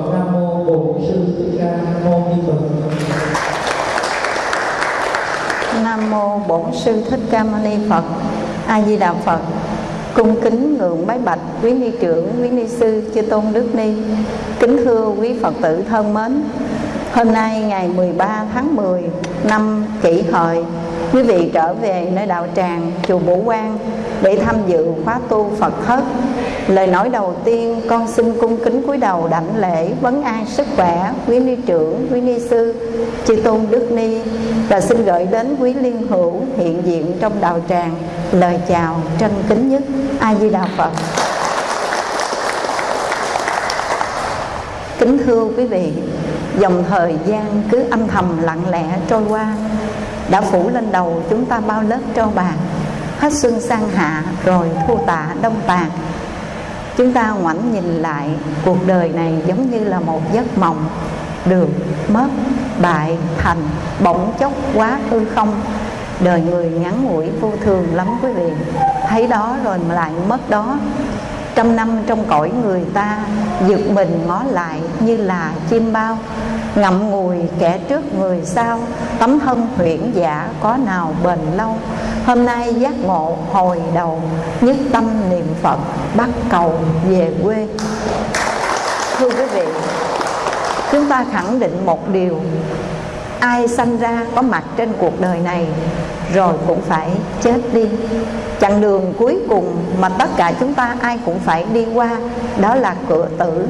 phật nam mô bổn sư thích ca mâu ni phật Nam mô Bổn sư Thích Ca Mâu Ni Phật. A Di Đà Phật. Cung kính ngưỡng bái bạch quý ni trưởng, quý ni sư, chư tôn đức ni. Kính thưa quý Phật tử thân mến. Hôm nay ngày 13 tháng 10 năm Kỷ Hợi, quý vị trở về nơi đạo tràng chùa Bổ Quang để tham dự khóa tu Phật thất. Lời nói đầu tiên con xin cung kính cúi đầu đảnh lễ vấn an sức khỏe quý ni trưởng, quý ni sư, chư tôn đức ni và xin gửi đến quý liên hữu hiện diện trong đạo tràng lời chào trân kính nhất A Di Đà Phật. Kính thưa quý vị, dòng thời gian cứ âm thầm lặng lẽ trôi qua đã phủ lên đầu chúng ta bao lớp tro bạc hết xuân sang hạ rồi thu tạ đông tàn chúng ta ngoảnh nhìn lại cuộc đời này giống như là một giấc mộng. Được mất, bại, thành, bỗng chốc quá hư không. Đời người ngắn ngủi vô thường lắm quý vị. Thấy đó rồi mà lại mất đó trăm năm trong cõi người ta giật mình ngó lại như là chim bao. Ngậm ngùi kẻ trước người sau, tấm thân huyễn giả có nào bền lâu? Hôm nay giác ngộ hồi đầu, nhất tâm niệm phật, bắt cầu về quê. Thưa quý vị, chúng ta khẳng định một điều ai sanh ra có mặt trên cuộc đời này rồi cũng phải chết đi. Chặng đường cuối cùng mà tất cả chúng ta ai cũng phải đi qua, đó là cửa tử.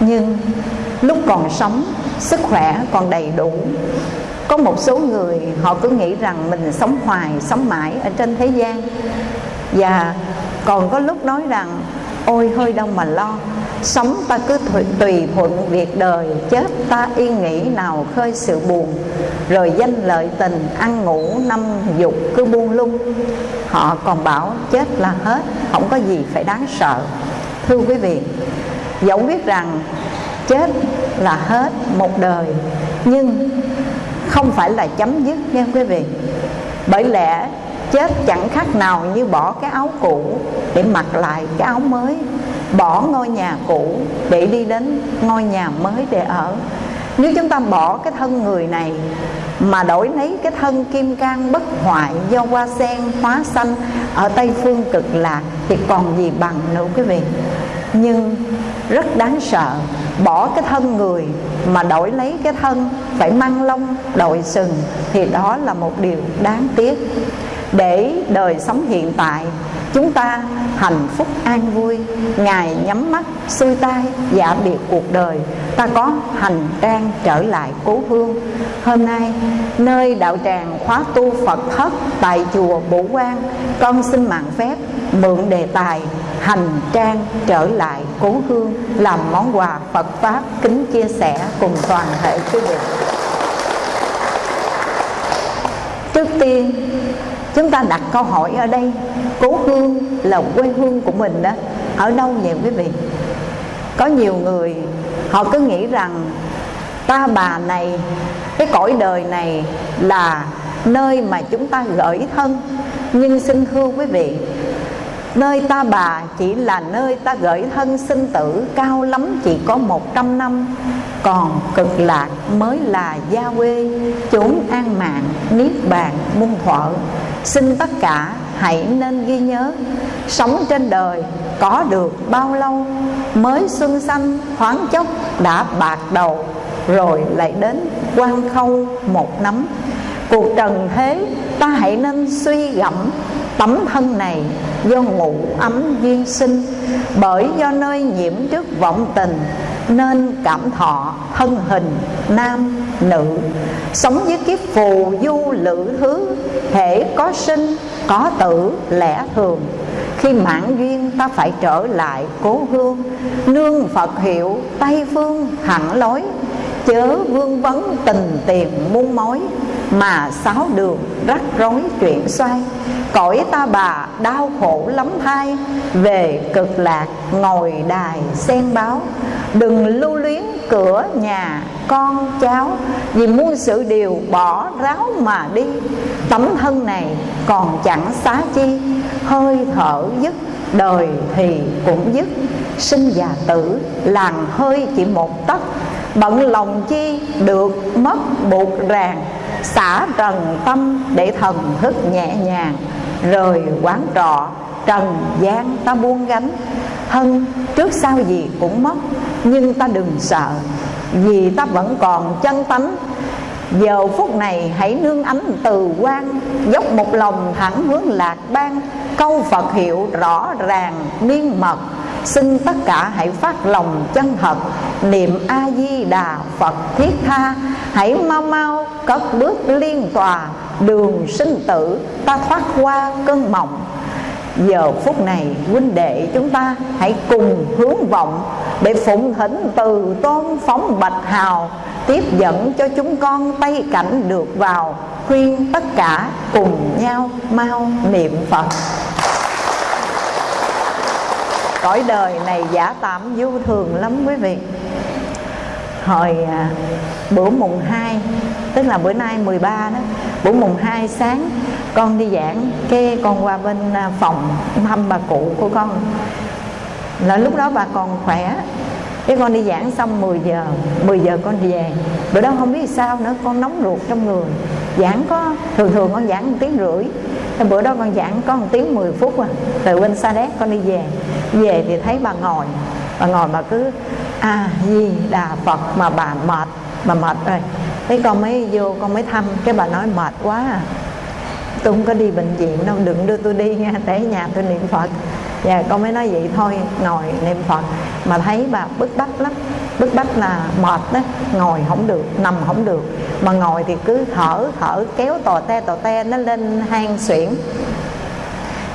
Nhưng lúc còn sống, sức khỏe còn đầy đủ. Có một số người họ cứ nghĩ rằng mình sống hoài, sống mãi ở trên thế gian. Và còn có lúc nói rằng, ôi, hơi đâu mà lo sống ta cứ tùy, thuận việc đời chết ta yên nghĩ nào khơi sự buồn. Rồi danh lợi tình ăn ngủ năm dục cứ buông lung. Họ còn bảo chết là hết không có gì phải đáng sợ. Thưa quý vị dẫu biết rằng chết là hết một đời nhưng không phải là chấm dứt nha quý vị. Bởi lẽ chết chẳng khác nào như bỏ cái áo cũ để mặc lại cái áo mới bỏ ngôi nhà cũ để đi đến ngôi nhà mới để ở. Nếu chúng ta bỏ cái thân người này mà đổi lấy cái thân kim cang bất hoại do hoa sen hóa xanh ở tây phương cực lạc thì còn gì bằng nữa quý vị. Nhưng rất đáng sợ, bỏ cái thân người mà đổi lấy cái thân phải mang lông, đội sừng thì đó là một điều đáng tiếc để đời sống hiện tại, chúng ta hạnh phúc an vui. Ngài nhắm mắt, xuôi tay, giả biệt cuộc đời. Ta có hành trang trở lại cố hương. Hôm nay, nơi đạo tràng khóa tu phật thất tại chùa bổ quang con xin mạng phép mượn đề tài hành trang trở lại cố hương làm món quà phật pháp kính chia sẻ cùng toàn thể quý vị. Trước tiên chúng ta đặt câu hỏi ở đây, cố hương là quê hương của mình đó, ở đâu vậy quý vị? Có nhiều người, họ cứ nghĩ rằng ta bà này, cái cõi đời này là nơi mà chúng ta gửi thân. Nhưng xin thưa quý vị Nơi ta bà chỉ là nơi ta gửi thân sinh tử Cao lắm chỉ có một trăm năm. Còn cực lạc mới là gia quê Chốn an mạng, niết bàn, muôn thuở. Xin tất cả hãy nên ghi nhớ Sống trên đời có được bao lâu Mới xuân xanh thoáng chốc đã bạc đầu Rồi lại đến quan khâu một nắm. Cuộc trần thế ta hãy nên suy gẫm tấm thân này do ngủ ấm duyên sinh. Bởi do nơi nhiễm trước vọng tình, nên cảm thọ thân hình nam nữ. Sống với kiếp phù du lữ thứ, thể có sinh, có tử, lẽ thường. Khi mãn duyên, ta phải trở lại cố hương. Nương phật hiệu tây phương hẳn lối chớ vương vấn tình tiền muôn mối, mà sáu đường rắc rối chuyện xoay. Cõi ta bà đau khổ lắm thai về cực lạc ngồi đài sen báo. Đừng lưu luyến cửa nhà con cháu, vì muôn sự điều bỏ ráo mà đi. Tấm thân này còn chẳng xá chi, hơi thở dứt, đời thì cũng dứt. Sinh già tử, làng hơi chỉ một tấc bận lòng chi được mất buộc ràng, xả trần tâm để thần thức nhẹ nhàng, rời quán trọ, trần gian ta buông gánh. Thân, trước sau gì cũng mất, nhưng ta đừng sợ, vì ta vẫn còn chân tánh. Giờ phút này hãy nương ánh từ quan, dốc một lòng thẳng hướng lạc ban câu phật hiệu rõ ràng, miên mật xin tất cả hãy phát lòng chân thật, niệm a di đà phật thiết tha. Hãy mau mau cất bước liên tòa, đường sinh tử ta thoát qua cơn mộng. Giờ phút này, huynh đệ chúng ta hãy cùng hướng vọng để phụng thỉnh từ tôn phóng bạch hào, tiếp dẫn cho chúng con tay cảnh được vào, khuyên tất cả cùng nhau mau niệm phật cõi đời này giả tạm vô thường lắm quý vị. Hồi à, bữa mùng 2 tức là bữa nay 13 đó bữa mùng 2 sáng con đi giảng cái con qua bên à, phòng thăm bà cụ của con. Là lúc đó bà còn khỏe cái con đi giảng xong 10 giờ 10 giờ con về. Bữa đó không biết sao nữa con nóng ruột trong người. Giảng có thường thường con giảng một tiếng rưỡi. Thế bữa đó con giảng có một tiếng 10 phút à từ bên sa đéc con đi về. Về thì thấy bà ngồi bà ngồi mà cứ a à, di đà phật mà bà mệt mà mệt rồi. Thế con mới vô con mới thăm cái bà nói mệt quá à tôi không có đi bệnh viện đâu, đừng đưa tôi đi nha, để nhà tôi niệm phật. Và con mới nói vậy thôi, ngồi niệm phật. Mà thấy bà bức bách lắm, bức bách là mệt đó ngồi không được, nằm không được. Mà ngồi thì cứ thở thở, kéo tò te tò te nó lên hang xuyển.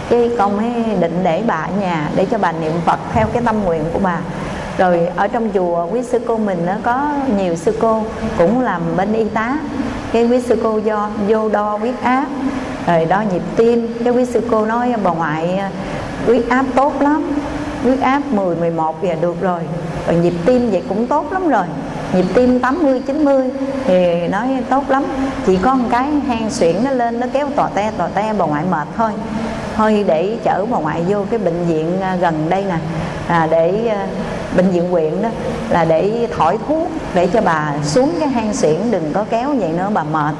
Cái con mới định để bà ở nhà, để cho bà niệm phật theo cái tâm nguyện của bà. Rồi ở trong chùa, quý sư cô mình nó có nhiều sư cô cũng làm bên y tá. Cái quý sư cô do, vô đo huyết áp rồi đo nhịp tim. Cái quý sư cô nói bà ngoại huyết áp tốt lắm. Huyết áp 10, 11 giờ được rồi. Rồi nhịp tim vậy cũng tốt lắm rồi. Nhịp tim 80, 90 thì nói tốt lắm. Chỉ có một cái hang xuyển nó lên nó kéo tò te tò te bà ngoại mệt thôi. Thôi để chở bà ngoại vô cái bệnh viện à, gần đây nè. À, để à, bệnh viện huyện đó là để thổi thuốc để cho bà xuống cái hang xuyển đừng có kéo vậy nữa bà mệt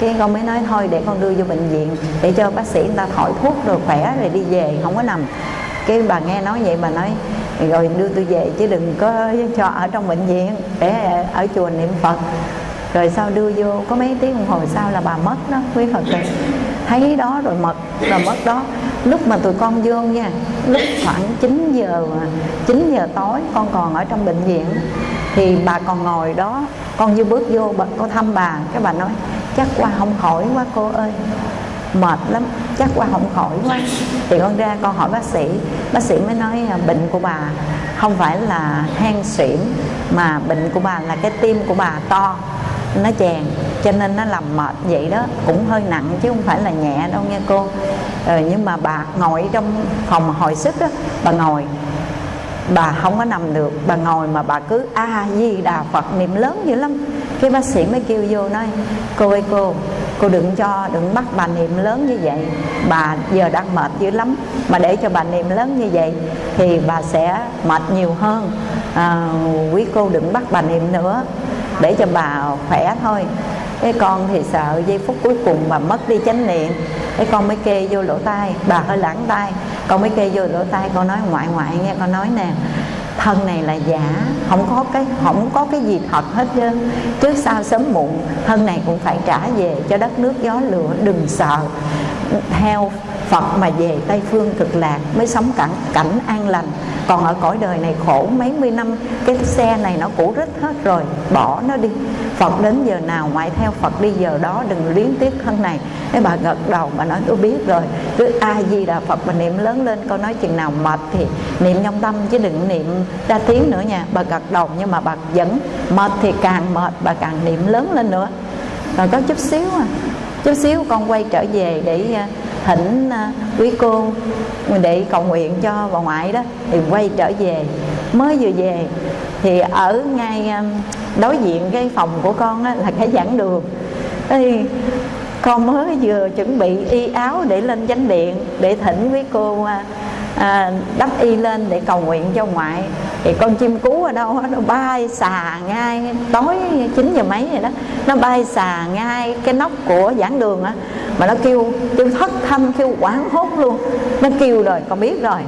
cái con mới nói thôi để con đưa vô bệnh viện để cho bác sĩ người ta thổi thuốc rồi khỏe rồi đi về không có nằm. Cái bà nghe nói vậy bà nói rồi đưa tôi về chứ đừng có cho ở trong bệnh viện để ở chùa niệm phật. Rồi sau đưa vô có mấy tiếng đồng hồ sau là bà mất đó quý phật tử thấy đó rồi mất rồi mất đó. Lúc mà tụi con vô nha lúc khoảng 9 giờ 9 giờ tối con còn ở trong bệnh viện thì bà còn ngồi đó. Con vừa bước vô bà, con thăm bà cái bà nói chắc qua không khỏi quá cô ơi. Mệt lắm chắc qua không khỏi quá. Thì con ra con hỏi bác sĩ. Bác sĩ mới nói à, bệnh của bà không phải là hen suyễn mà bệnh của bà là cái tim của bà to nó chèn cho nên nó làm mệt vậy đó. Cũng hơi nặng chứ không phải là nhẹ đâu nha cô. Ờ, nhưng mà bà ngồi trong phòng hồi sức đó bà ngồi. Bà không có nằm được bà ngồi mà bà cứ a di đà phật niệm lớn dữ lắm cái bác sĩ mới kêu vô nói cô ơi cô cô đừng cho đừng bắt bà niệm lớn như vậy. Bà giờ đang mệt dữ lắm. Mà để cho bà niệm lớn như vậy thì bà sẽ mệt nhiều hơn. À, quý cô đừng bắt bà niệm nữa. Để cho bà khỏe thôi. Cái con thì sợ giây phút cuối cùng bà mất đi chánh niệm. Cái con mới kê vô lỗ tai. Bà hơi lãng tai. Con mới kê vô lỗ tai con nói ngoại ngoại nghe con nói nè thân này là giả, không có cái, không có cái gì thật hết trơn trước sau sớm muộn, thân này cũng phải trả về cho đất nước gió lửa, đừng sợ theo Phật mà về Tây Phương cực lạc mới sống cảnh, cảnh an lành. Còn ở cõi đời này khổ mấy mươi năm cái xe này nó cũ rít hết rồi bỏ nó đi. Phật đến giờ nào ngoại theo Phật đi giờ đó đừng luyến tiếc thân này. Cái bà gật đầu bà nói tôi biết rồi cứ a di đà Phật bà niệm lớn lên con nói chừng nào mệt thì niệm trong tâm chứ đừng niệm ra tiếng nữa nha. Bà gật đầu nhưng mà bà vẫn mệt thì càng mệt bà càng niệm lớn lên nữa. Rồi có chút xíu à chút xíu con quay trở về để à, thỉnh à, quý cô để cầu nguyện cho bà ngoại đó thì quay trở về. Mới vừa về thì ở ngay à, đối diện cái phòng của con á, là cái giảng đường. Thì con mới vừa chuẩn bị y áo để lên chánh điện để thỉnh quý cô à, đắp y lên để cầu nguyện cho ngoại. Thì con chim cú ở đâu nó bay xà ngay tối 9 giờ mấy vậy đó. Nó bay xà ngay cái nóc của giảng đường á mà nó kêu kêu thất thanh kêu quảng hốt luôn. Nó kêu rồi con biết rồi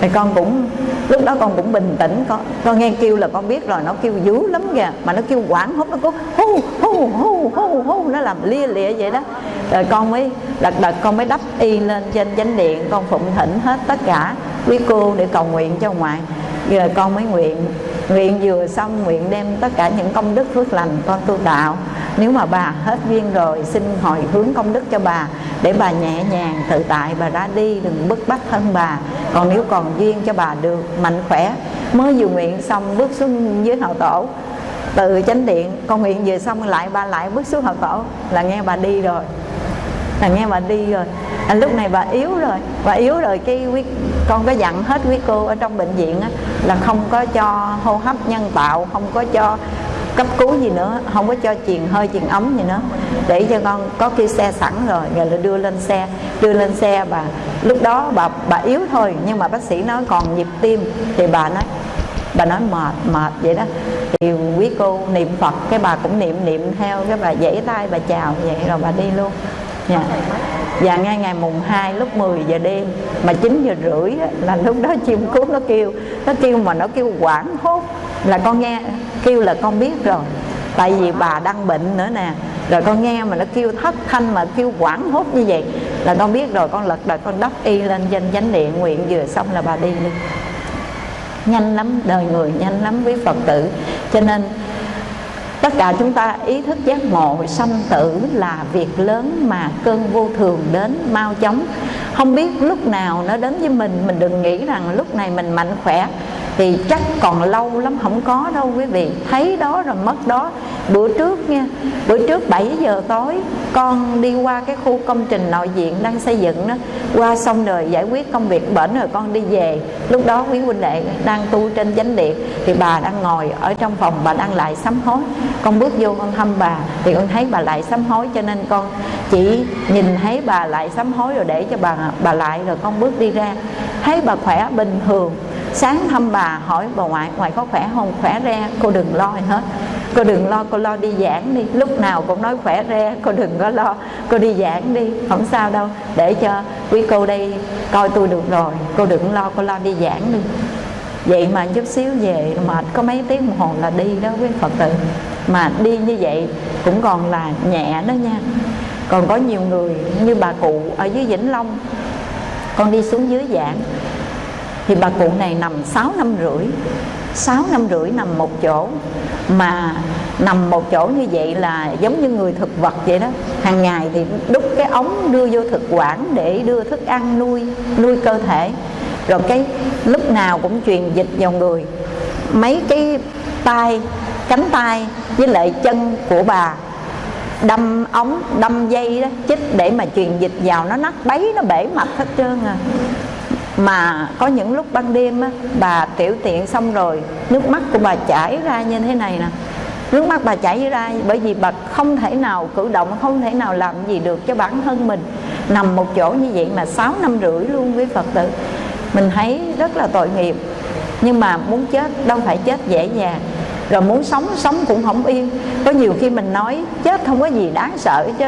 thì con cũng, lúc đó con cũng bình tĩnh, con con nghe kêu là con biết rồi, nó kêu dữ lắm kìa. Mà nó kêu quảng hốt, nó cứ hu hu hu hu hu nó làm lia lịa vậy đó. Rồi con mới lật đật con mới đắp y lên trên chánh điện, con phụng thỉnh hết tất cả quý cô để cầu nguyện cho ngoại. Giờ con mới nguyện nguyện vừa xong, nguyện đem tất cả những công đức phước lành con tu đạo. Nếu mà bà hết duyên rồi, xin hồi hướng công đức cho bà để bà nhẹ nhàng tự tại bà ra đi đừng bức bách thân bà. Còn nếu còn duyên cho bà được mạnh khỏe mới vừa nguyện xong bước xuống dưới hậu tổ. Từ chánh điện con nguyện vừa xong lại bà lại bước xuống hậu tổ. Là nghe bà đi rồi. Là nghe bà đi rồi. À, lúc này bà yếu rồi. Bà yếu rồi cái quý con có dặn hết quý cô ở trong bệnh viện á, là không có cho hô hấp nhân tạo không có cho cấp cứu gì nữa không có cho truyền hơi truyền ấm gì nữa. Để cho con có khi xe sẵn rồi rồi là đưa lên xe. Đưa lên xe bà lúc đó bà bà yếu thôi nhưng mà bác sĩ nói còn nhịp tim. Thì bà nói bà nói mệt mệt vậy đó. Thì quý cô niệm phật cái bà cũng niệm niệm theo cái bà dãy tay bà chào vậy rồi bà đi luôn. Dạ. Và ngay ngày mùng 2 lúc 10 giờ đêm mà 9 giờ rưỡi á, là lúc đó chim cút nó kêu. Nó kêu mà nó kêu quảng hốt là con nghe kêu là con biết rồi. Tại vì bà đang bệnh nữa nè. Rồi con nghe mà nó kêu thất thanh mà kêu quảng hốt như vậy là con biết rồi, con lật đật con đắp y lên danh chánh điện, nguyện vừa xong là bà đi luôn. Nhanh lắm, đời người nhanh lắm với phật tử. Cho nên tất cả chúng ta ý thức giác ngộ, sanh tử là việc lớn mà cơn vô thường đến mau chóng. Không biết lúc nào nó đến với mình mình đừng nghĩ rằng lúc này mình mạnh khỏe thì chắc còn lâu lắm không có đâu quý vị. Thấy đó rồi mất đó. Bữa trước nha, bữa trước 7 giờ tối, con đi qua cái khu công trình nội diện đang xây dựng đó. Qua xong rồi giải quyết công việc, bển rồi con đi về. Lúc đó quý huynh đệ đang tu trên chánh điện, thì bà đang ngồi ở trong phòng, bà đang lại sám hối. Con bước vô con thăm bà, thì con thấy bà lại sám hối, cho nên con chỉ nhìn thấy bà lại sám hối rồi để cho bà bà lại rồi con bước đi ra. Thấy bà khỏe bình thường sáng thăm bà hỏi, bà ngoại ngoại có khỏe không? Khỏe re, cô đừng lo gì hết. Cô đừng lo, cô lo đi giảng đi. Lúc nào cũng nói, khỏe re, cô đừng có lo, cô đi giảng đi. Không sao đâu, để cho quý cô đây coi tôi được rồi. Cô đừng lo, cô lo đi giảng đi. Vậy mà chút xíu về, mệt có mấy tiếng đồng hồ là đi đó quý phật tử. Mà đi như vậy cũng còn là nhẹ đó nha. Còn có nhiều người như bà cụ ở dưới vĩnh long, con đi xuống dưới giảng thì bà cụ này nằm 6 năm rưỡi 6 năm rưỡi nằm một chỗ. Mà nằm một chỗ như vậy là giống như người thực vật vậy đó. Hàng ngày thì đút cái ống đưa vô thực quản để đưa thức ăn, nuôi nuôi cơ thể. Rồi cái lúc nào cũng truyền dịch vào người. Mấy cái tay, cánh tay với lại chân của bà đâm ống, đâm dây đó, chích để mà truyền dịch vào. Nó nát bấy, nó bể mặt hết trơn à mà có những lúc ban đêm á, bà tiểu tiện xong rồi nước mắt của bà chảy ra như thế này nè. Nước mắt bà chảy ra bởi vì bà không thể nào cử động không thể nào làm gì được cho bản thân mình. Nằm một chỗ như vậy mà 6 năm rưỡi luôn với phật tử. Mình thấy rất là tội nghiệp. Nhưng mà muốn chết đâu phải chết dễ dàng rồi muốn sống sống cũng không yên. Có nhiều khi mình nói, chết không có gì đáng sợ chứ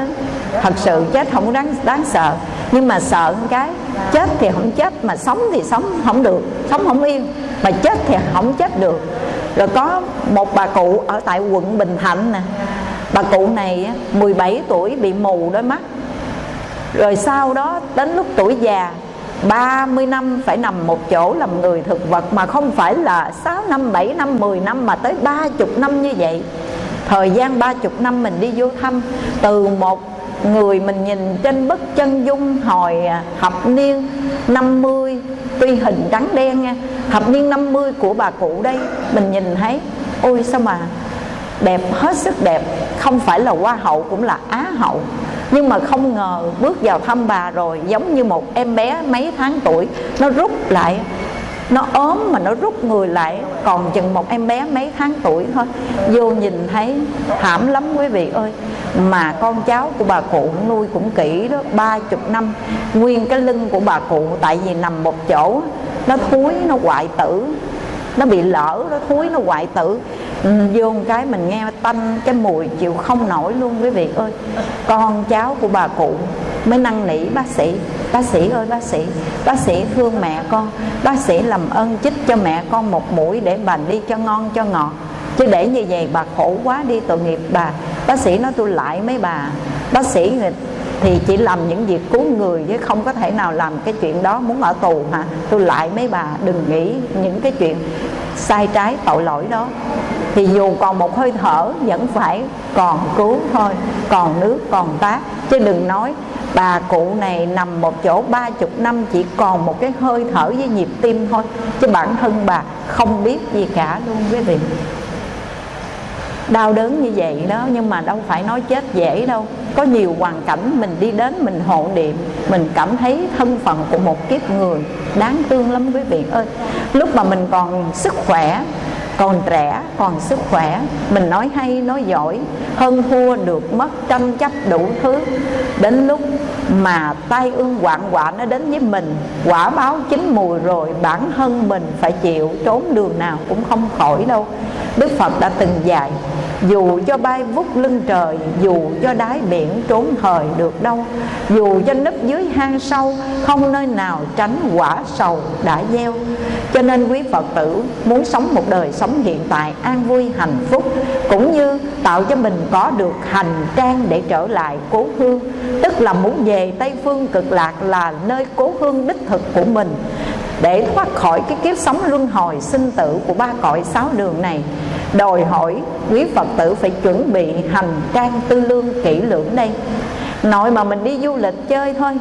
thật sự chết không có đáng đáng sợ. Nhưng mà sợ cái, chết thì không chết, mà sống thì sống không được, sống không yên. Mà chết thì không chết được. Rồi có một bà cụ ở tại quận Bình Thạnh nè. Bà cụ này 17 tuổi bị mù đôi mắt. Rồi sau đó đến lúc tuổi già 30 năm phải nằm một chỗ làm người thực vật mà không phải là 6 năm, 7 năm, 10 năm mà tới 30 năm như vậy. Thời gian 30 năm mình đi vô thăm Từ một người mình nhìn trên bức chân dung hồi à, thập niên 50 Tuy hình trắng đen nha Thập niên 50 của bà cụ đây Mình nhìn thấy Ôi sao mà đẹp hết sức đẹp Không phải là hoa hậu cũng là á hậu nhưng mà không ngờ bước vào thăm bà rồi, giống như một em bé mấy tháng tuổi, nó rút lại. Nó ốm mà nó rút người lại, còn chừng một em bé mấy tháng tuổi thôi. Vô nhìn thấy, thảm lắm quý vị ơi. Mà con cháu của bà cụ nuôi cũng kỹ đó, ba chục năm. Nguyên cái lưng của bà cụ, tại vì nằm một chỗ, nó thúi, nó hoại tử. Nó bị lỡ, nó thúi, nó hoại tử vô một cái mình nghe tanh, cái mùi chịu không nổi luôn, quý vị ơi. Con cháu của bà cụ mới năn nỉ, bác sĩ bác sĩ ơi, bác sĩ bác sĩ thương mẹ con, bác sĩ làm ơn chích cho mẹ con một mũi để bà đi cho ngon cho ngọt. Chứ để như vậy bà khổ quá đi tội nghiệp bà. Bác sĩ nói tôi lại mấy bà. Bác sĩ thì chỉ làm những việc cứu người chứ không có thể nào làm cái chuyện đó muốn ở tù hả? Tôi lại mấy bà, đừng nghĩ những cái chuyện sai trái tội lỗi đó thì dù còn một hơi thở, vẫn phải còn cứu thôi. Còn nước, còn tát. Chứ đừng nói bà cụ này nằm một chỗ ba chục năm chỉ còn một cái hơi thở với nhịp tim thôi. Chứ bản thân bà không biết gì cả luôn quý vị. Đau đớn như vậy đó, nhưng mà đâu phải nói chết dễ đâu. Có nhiều hoàn cảnh mình đi đến, mình hộ niệm, mình cảm thấy thân phận của một kiếp người đáng thương lắm quý vị ơi. Lúc mà mình còn sức khỏe còn trẻ, còn sức khỏe. Mình nói hay, nói giỏi. Hơn thua được mất tranh chấp đủ thứ. Đến lúc mà tai ương quạng quả nó đến với mình, quả báo chín mùi rồi bản thân mình phải chịu, trốn đường nào cũng không khỏi đâu đức phật đã từng dạy, dù cho bay vút lưng trời, dù cho đáy biển trốn thời được đâu, dù cho nấp dưới hang sâu, không nơi nào tránh quả sầu đã gieo. Cho nên quý phật tử muốn sống một đời sống hiện tại an vui, hạnh phúc, cũng như tạo cho mình có được hành trang để trở lại cố hương, tức là muốn về tây phương cực lạc là nơi cố hương đích thực của mình để thoát khỏi cái kiếp sống luân hồi sinh tử của ba cõi sáu đường này. Đòi hỏi quý phật tử phải chuẩn bị hành trang tư lương kỹ lưỡng đây. Nội mà mình đi du lịch chơi thôi,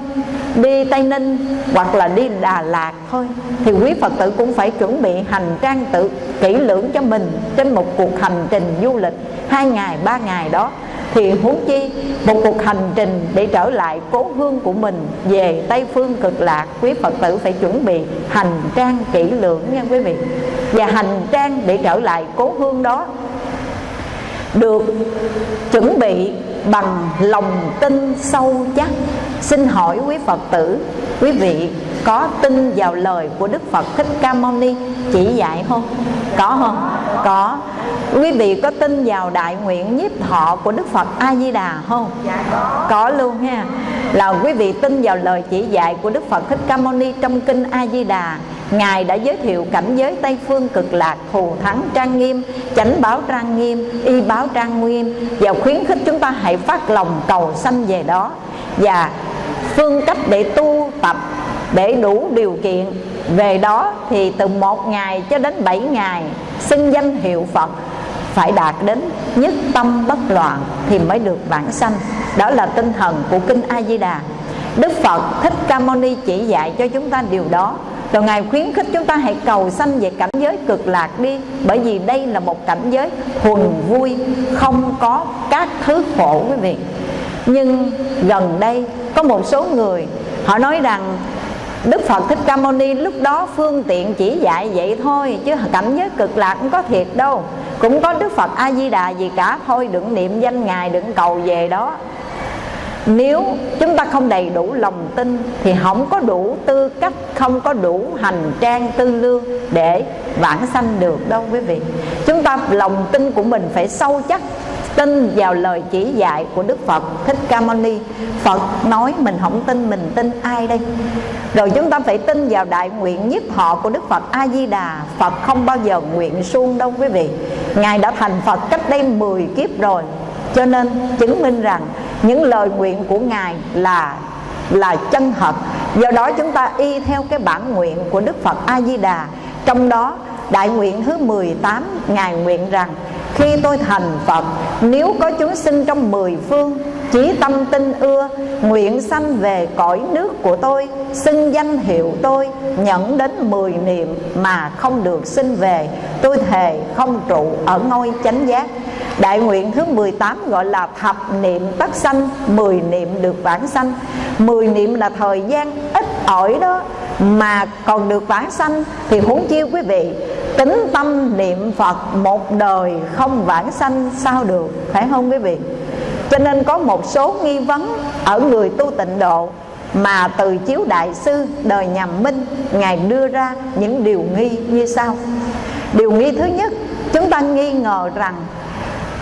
đi tây ninh hoặc là đi đà lạt thôi, thì quý phật tử cũng phải chuẩn bị hành trang tự kỹ lưỡng cho mình trên một cuộc hành trình du lịch hai ngày, ba ngày đó thì huống chi một cuộc hành trình để trở lại cố hương của mình về tây phương cực lạc, quý phật tử phải chuẩn bị hành trang kỹ lưỡng nha quý vị. Và hành trang để trở lại cố hương đó được chuẩn bị bằng lòng tin sâu chắc. Xin hỏi quý phật tử quý vị có tin vào lời của đức phật thích ca mâu ni chỉ dạy không? Có không? Có. Quý vị có tin vào đại nguyện nhiếp thọ của đức phật a di đà không? Dạ có. Có luôn ha. Là quý vị tin vào lời chỉ dạy của đức phật thích ca mâu ni trong kinh a di đà Ngài đã giới thiệu cảnh giới Tây Phương cực lạc thù thắng trang nghiêm Chánh báo trang nghiêm, y báo trang nghiêm Và khuyến khích chúng ta hãy phát lòng cầu sanh về đó Và phương cách để tu tập để đủ điều kiện. Về đó thì từ một ngày cho đến bảy ngày xưng danh hiệu Phật phải đạt đến nhất tâm bất loạn thì mới được bản sanh. Đó là tinh thần của kinh A Di Đà. Đức Phật Thích Ca Mâu Ni chỉ dạy cho chúng ta điều đó rồi ngài khuyến khích chúng ta hãy cầu sanh về cảnh giới cực lạc đi. Bởi vì đây là một cảnh giới thuần vui, không có các thứ khổ quý vị. Nhưng gần đây có một số người, họ nói rằng Đức Phật Thích Ca Mâu Ni lúc đó phương tiện chỉ dạy vậy thôi, Chứ cảnh giới cực lạc cũng có thiệt đâu. Cũng có Đức Phật A-di-đà gì cả, Thôi đừng niệm danh Ngài, đừng cầu về đó nếu chúng ta không đầy đủ lòng tin thì không có đủ tư cách, không có đủ hành trang tư lương để vãng sanh được đâu quý vị. Chúng ta, lòng tin của mình phải sâu chắc, tin vào lời chỉ dạy của Đức Phật Thích Ca Mâu Ni. Phật nói mình không tin, mình tin ai đây? Rồi chúng ta phải tin vào đại nguyện nhất họ của Đức Phật A Di Đà Phật không bao giờ nguyện suông đâu quý vị. Ngài đã thành Phật cách đây 10 kiếp rồi. Cho nên chứng minh rằng những lời nguyện của ngài là là chân thật. Do đó chúng ta y theo cái bản nguyện của đức phật a di đà trong đó, đại nguyện thứ 18 ngài nguyện rằng, khi tôi thành phật, nếu có chúng sinh trong mười phương, chí tâm tinh ưa, nguyện sanh về cõi nước của tôi, xưng danh hiệu tôi nhận đến mười niệm mà không được sinh về, tôi thề không trụ ở ngôi chánh giác. Đại nguyện thứ 18 gọi là thập niệm tất sanh, mười niệm được vãng sanh. Mười niệm là thời gian ít ỏi đó Mà còn được vãng sanh. Thì huống chi quý vị, Tính tâm niệm Phật một đời không vãng sanh sao được, Phải không quý vị? Cho nên có một số nghi vấn Ở người tu tịnh độ mà từ chiếu đại sư đời nhà minh, ngài đưa ra những điều nghi như sau. Điều nghi thứ nhất, chúng ta nghi ngờ rằng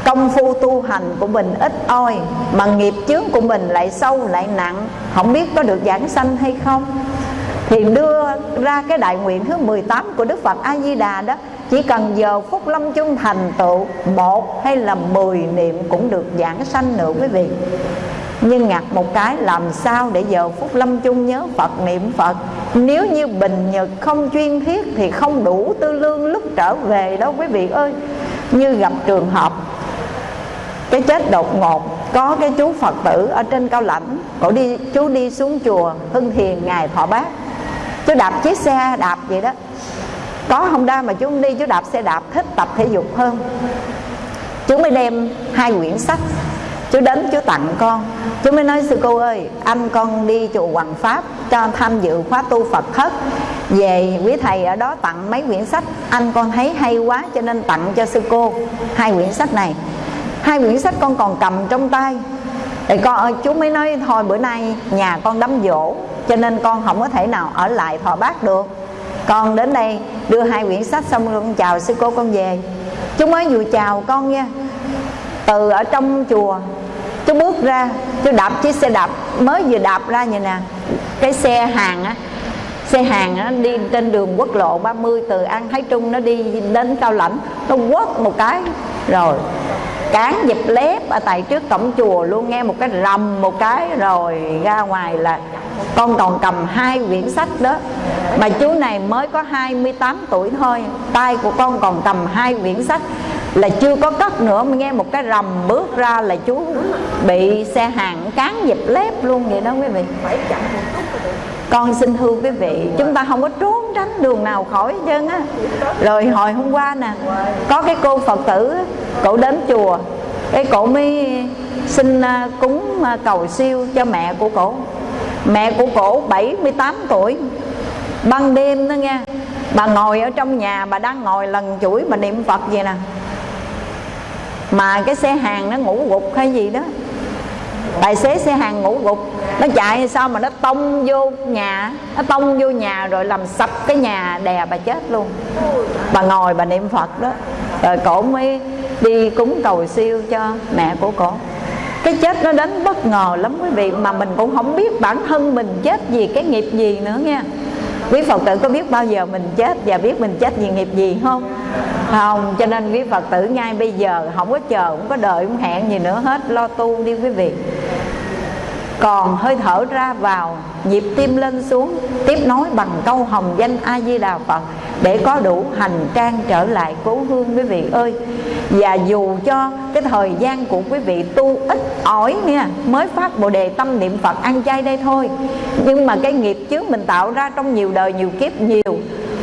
công phu tu hành của mình ít oi, mà nghiệp chướng của mình lại sâu, lại nặng. Không biết có được giảng sanh hay không? Thì đưa ra cái đại nguyện thứ 18 của Đức Phật A Di Đà đó, chỉ cần giờ phút lâm chung thành tựu, một hay là mười niệm cũng được giảng sanh nữa quý vị. Nhưng ngặt một cái, làm sao để giờ phút lâm chung nhớ Phật, niệm Phật? Nếu như bình nhật không chuyên thiết Thì không đủ tư lương lúc trở về đâu quý vị ơi. Như gặp trường hợp cái chết đột ngột, có cái chú phật tử ở trên cao lãnh, cổ đi, chú đi xuống chùa hưng thiền ngài thọ bát. Chú đạp chiếc xe đạp vậy đó. Có không đa mà chú không đi, chú đạp xe đạp thích tập thể dục hơn. Chú mới đem hai quyển sách, chú đến chú tặng con. Chú mới nói, sư cô ơi, anh con đi chùa hoàng pháp cho tham dự khóa tu phật thất về quý thầy ở đó tặng mấy quyển sách, anh con thấy hay quá cho nên tặng cho sư cô hai quyển sách này hai quyển sách con còn cầm trong tay. Thì con ơi chú mới nói thôi bữa nay nhà con đám dỗ cho nên con không có thể nào ở lại thọ bác được. Con đến đây đưa hai quyển sách xong rồi con chào sư cô con về. Chú mới vừa chào con nha. Từ ở trong chùa chú bước ra chú đạp chiếc xe đạp mới vừa đạp ra vậy nè. Cái xe hàng á xe hàng á, đi trên đường quốc lộ 30 từ An Thái Trung nó đi đến Cao Lãnh nó quất một cái rồi cán dịp lép ở tại trước cổng chùa luôn, nghe một cái rầm một cái rồi ra ngoài là con còn cầm hai quyển sách đó. Mà chú này mới có 28 tuổi thôi, tay của con còn cầm hai quyển sách là chưa có cất nữa. Mà nghe một cái rầm bước ra là chú bị xe hàng cán dịp lép luôn vậy đó quý vị con xin thưa quý vị, chúng ta không có trốn tránh đường nào khỏi hết trơn á. Rồi hồi hôm qua nè, có cái cô phật tử cổ đến chùa, cái cổ mới xin à, cúng à, cầu siêu cho mẹ của cổ. Mẹ của cổ 78 tuổi, ban đêm đó nghe, bà ngồi ở trong nhà, bà đang ngồi lần chuỗi bà niệm phật vậy nè. Mà cái xe hàng nó ngủ gục hay gì đó tài xế xe hàng ngủ gục. Nó chạy sao mà nó tông vô nhà? Nó tông vô nhà rồi làm sập cái nhà đè bà chết luôn. Bà ngồi bà niệm phật đó. Rồi cổ mới đi cúng cầu siêu cho mẹ của cổ. Cái chết nó đến bất ngờ lắm quý vị, mà mình cũng không biết bản thân mình chết vì cái nghiệp gì nữa nha quý phật tử có biết bao giờ mình chết và biết mình chết vì nghiệp gì không? Không, cho nên quý phật tử ngay bây giờ, không có chờ, không có đợi, không hẹn gì nữa hết, lo tu đi quý vị còn hơi thở ra vào nhịp tim lên xuống tiếp nối bằng câu hồng danh a di đà phật để có đủ hành trang trở lại cố hương quý vị ơi. Và dù cho cái thời gian của quý vị tu ít ỏi nha mới phát bồ đề tâm niệm phật ăn chay đây thôi nhưng mà cái nghiệp trước mình tạo ra trong nhiều đời nhiều kiếp nhiều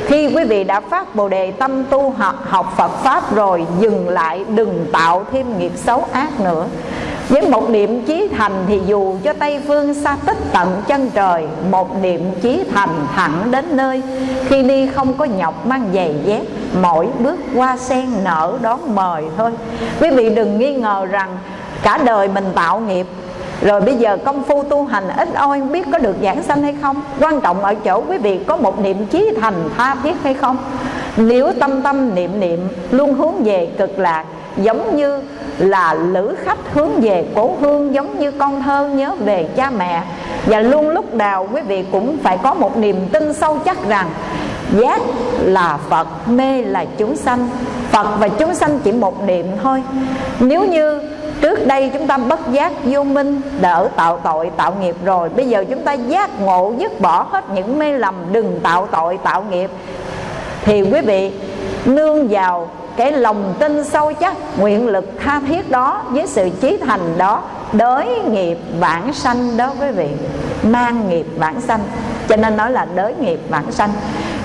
khi quý vị đã phát bồ đề tâm tu học, học Phật Pháp rồi Dừng lại đừng tạo thêm nghiệp xấu ác nữa với một niệm chí thành thì dù cho Tây Phương xa tích tận chân trời, Một niệm chí thành thẳng đến nơi. Khi đi không có nhọc mang giày dép, Mỗi bước qua sen nở đón mời thôi. Quý vị đừng nghi ngờ rằng cả đời mình tạo nghiệp. Rồi bây giờ công phu tu hành ít oi biết có được giảng sanh hay không? Quan trọng ở chỗ quý vị có một niệm chí thành tha thiết hay không? Nếu tâm tâm niệm niệm, luôn hướng về cực lạc, Giống như là lữ khách hướng về cố hương Giống như con thơ nhớ về cha mẹ. Và luôn lúc nào quý vị cũng phải có một niềm tin sâu chắc rằng Giác là Phật, mê là chúng sanh. Phật và chúng sanh chỉ một niệm thôi. Nếu như Trước đây chúng ta bất giác vô minh Đỡ tạo tội tạo nghiệp rồi Bây giờ chúng ta giác ngộ dứt bỏ hết những mê lầm Đừng tạo tội tạo nghiệp Thì quý vị nương vào cái lòng tin sâu chắc, Nguyện lực tha thiết đó, Với sự trí thành đó, Đới nghiệp vãng sanh đó quý vị. Mang nghiệp vãng sanh. Cho nên nói là đới nghiệp vãng sanh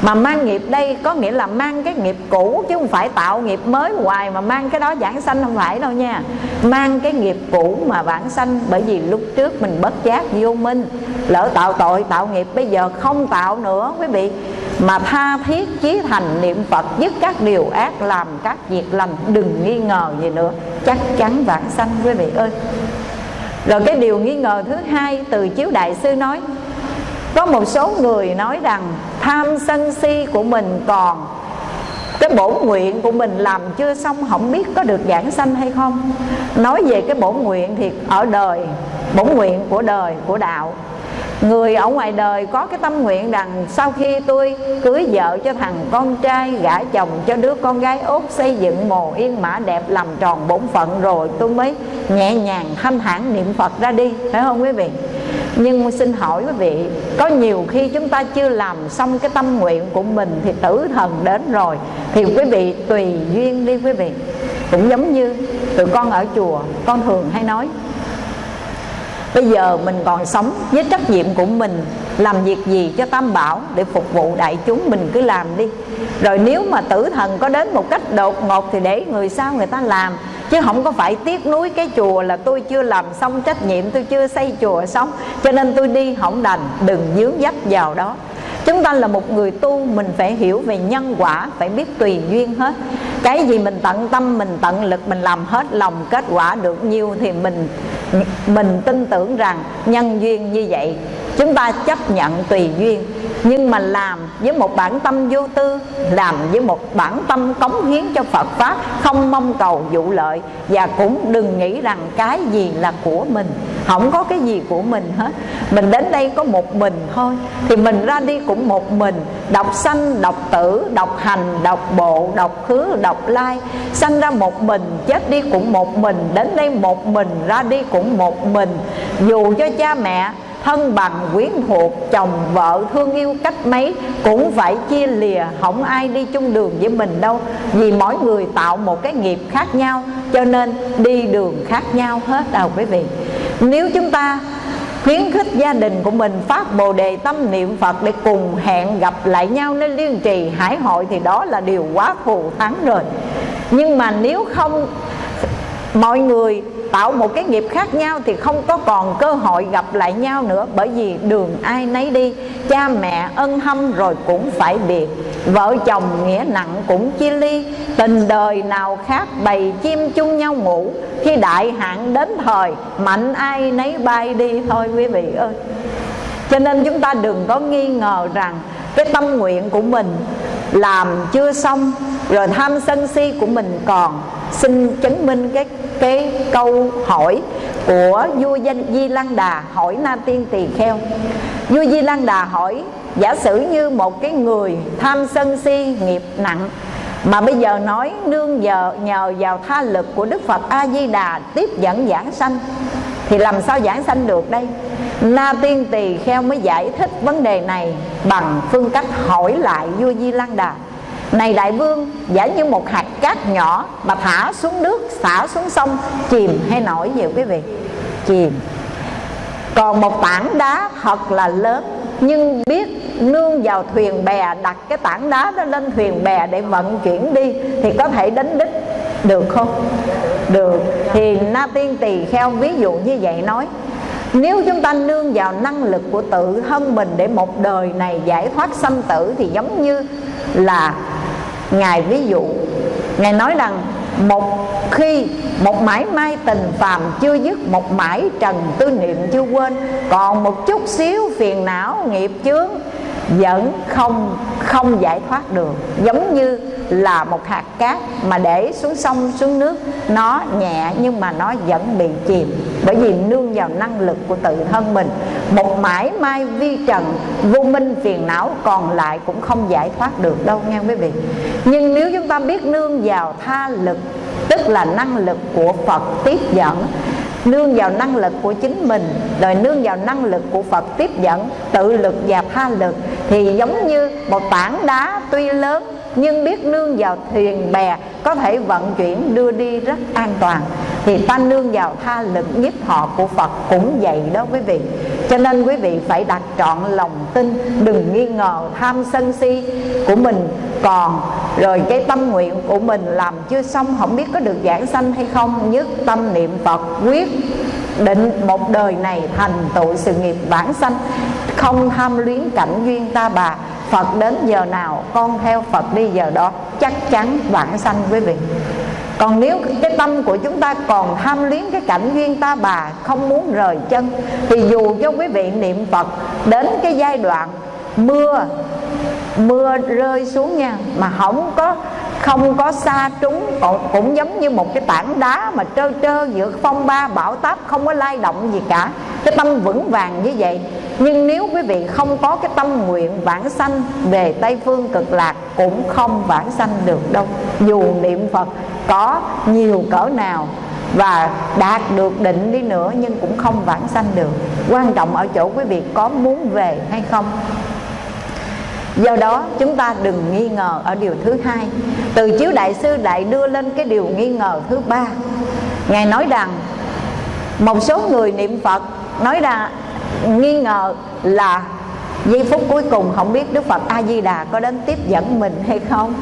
mà mang nghiệp đây có nghĩa là mang cái nghiệp cũ chứ không phải tạo nghiệp mới hoài mà mang cái đó giảng sanh không phải đâu nha. Mang cái nghiệp cũ mà vãng sanh, bởi vì lúc trước mình bất giác vô minh, lỡ tạo tội, tạo nghiệp, bây giờ không tạo nữa, quý vị. Mà tha thiết chí thành niệm phật dứt các điều ác, làm các việc lành, đừng nghi ngờ gì nữa. Chắc chắn vãng sanh, quý vị ơi. Rồi cái điều nghi ngờ thứ hai từ chiếu đại sư nói có một số người nói rằng tham sân si của mình còn, cái bổn nguyện của mình làm chưa xong, không biết có được giảng sanh hay không. Nói về cái bổn nguyện thì ở đời bổn nguyện của đời, của đạo Người ở ngoài đời có cái tâm nguyện rằng Sau khi tôi cưới vợ cho thằng con trai, Gả chồng cho đứa con gái út Xây dựng mồ yên mã đẹp Làm tròn bổn phận rồi tôi mới nhẹ nhàng thanh thản niệm Phật ra đi, Phải không quý vị? Nhưng xin hỏi quý vị, có nhiều khi chúng ta chưa làm xong cái tâm nguyện của mình thì tử thần đến rồi thì quý vị tùy duyên đi quý vị. Cũng giống như tụi con ở chùa, con thường hay nói Bây giờ mình còn sống với trách nhiệm của mình, Làm việc gì cho Tam Bảo để phục vụ đại chúng mình cứ làm đi. Rồi nếu mà tử thần có đến một cách đột ngột Thì để người sau người ta làm, Chứ không có phải tiếc nuối cái chùa là tôi chưa làm xong trách nhiệm, Tôi chưa xây chùa xong, Cho nên tôi đi không đành, Đừng dướng dấp vào đó. Chúng ta là một người tu, Mình phải hiểu về nhân quả, Phải biết tùy duyên hết. Cái gì mình tận tâm, Mình tận lực, Mình làm hết lòng Kết quả được nhiêu Thì mình mình tin tưởng rằng nhân duyên như vậy chúng ta chấp nhận tùy duyên, nhưng mà làm với một bản tâm vô tư, làm với một bản tâm cống hiến cho Phật pháp, không mong cầu vụ lợi, và cũng đừng nghĩ rằng cái gì là của mình. Không có cái gì của mình hết. Mình đến đây có một mình thôi, thì mình ra đi cũng một mình. Đọc sanh, đọc tử, đọc hành, đọc bộ, đọc khứ, đọc lai. Sanh ra một mình, chết đi cũng một mình, đến đây một mình, ra đi cũng một mình. Dù cho cha mẹ thân bằng quyến thuộc, chồng vợ thương yêu cách mấy, cũng phải chia lìa. Không ai đi chung đường với mình đâu, vì mỗi người tạo một cái nghiệp khác nhau, cho nên đi đường khác nhau hết đâu quý vị. Nếu chúng ta khuyến khích gia đình của mình phát bồ đề tâm niệm Phật để cùng hẹn gặp lại nhau nơi liên trì, hải hội thì đó là điều quá thù thắng rồi. Nhưng mà nếu không, mọi người tạo một cái nghiệp khác nhau thì không có còn cơ hội gặp lại nhau nữa. Bởi vì đường ai nấy đi, cha mẹ ân hâm rồi cũng phải biệt. Vợ chồng nghĩa nặng cũng chia ly, tình đời nào khác bầy chim chung nhau ngủ. Khi đại hạn đến thời, mạnh ai nấy bay đi thôi quý vị ơi. Cho nên chúng ta đừng có nghi ngờ rằng cái tâm nguyện của mình làm chưa xong, rồi tham sân si của mình còn. Xin chứng minh cái cái câu hỏi của vua danh Di Lăng Đà, hỏi Na Tiên Tỳ Kheo. Vua Di Lăng Đà hỏi, giả sử như một cái người tham sân si nghiệp nặng, mà bây giờ nói nương giờ, nhờ vào tha lực của Đức Phật A Di Đà tiếp dẫn giảng sanh, thì làm sao giảng sanh được đây? Na Tiên Tỳ Kheo mới giải thích vấn đề này bằng phương cách hỏi lại vua Di Lăng Đà. Này đại vương, giả như một hạt cát nhỏ mà thả xuống nước, xả xuống sông, chìm hay nổi gì quý vị? Chìm. Còn một tảng đá thật là lớn, nhưng biết nương vào thuyền bè, đặt cái tảng đá đó lên thuyền bè để vận chuyển đi thì có thể đến đích. Được không? Được. Thì na tiên tỳ kheo ví dụ như vậy nói nếu chúng ta nương vào năng lực của tự thân mình để một đời này giải thoát sanh tử thì giống như là ngài ví dụ, ngài nói rằng một khi một mãi mai tình phàm chưa dứt, một mãi trần tư niệm chưa quên, còn một chút xíu phiền não nghiệp chướng vẫn không không giải thoát được. Giống như là một hạt cát mà để xuống sông, xuống nước, nó nhẹ nhưng mà nó vẫn bị chìm. Bởi vì nương vào năng lực của tự thân mình. Một mãi mai vi trần, vô minh phiền não còn lại cũng không giải thoát được đâu nghe quý vị. Nhưng nếu chúng ta biết nương vào tha lực, tức là năng lực của Phật tiếp dẫn nương vào năng lực của chính mình, rồi nương vào năng lực của Phật tiếp dẫn, tự lực và tha lực. Thì giống như một tảng đá tuy lớn nhưng biết nương vào thuyền bè, có thể vận chuyển đưa đi rất an toàn. Thì ta nương vào tha lực nhiếp họ của Phật cũng vậy đó quý vị. Cho nên quý vị phải đặt trọn lòng tin, đừng nghi ngờ tham sân si của mình. Còn rồi cái tâm nguyện của mình làm chưa xong, không biết có được giảng sanh hay không, nhất tâm niệm Phật, quyết định một đời này thành tựu sự nghiệp vãng sanh. Không tham luyến cảnh duyên ta bà. Phật đến giờ nào con theo Phật đi giờ đó chắc chắn vãng sanh quý vị. Còn nếu cái tâm của chúng ta còn tham luyến cái cảnh duyên ta bà không muốn rời chân thì dù cho quý vị niệm Phật đến cái giai đoạn mưa mưa rơi xuống nha mà không có không có xa trúng cũng, cũng giống như một cái tảng đá mà trơ trơ giữa phong ba bão táp không có lay động gì cả cái tâm vững vàng như vậy. Nhưng nếu quý vị không có cái tâm nguyện vãng sanh về tây phương cực lạc, cũng không vãng sanh được đâu. Dù niệm phật có nhiều cỡ nào và đạt được định đi nữa, nhưng cũng không vãng sanh được. Quan trọng ở chỗ quý vị có muốn về hay không? Do đó, chúng ta đừng nghi ngờ ở điều thứ hai. Từ chiếu đại sư lại đưa lên cái điều nghi ngờ thứ ba. Ngài nói rằng, Một số người niệm Phật Nói ra, nghi ngờ là giây phút cuối cùng không biết Đức Phật A-di-đà có đến tiếp dẫn mình hay không.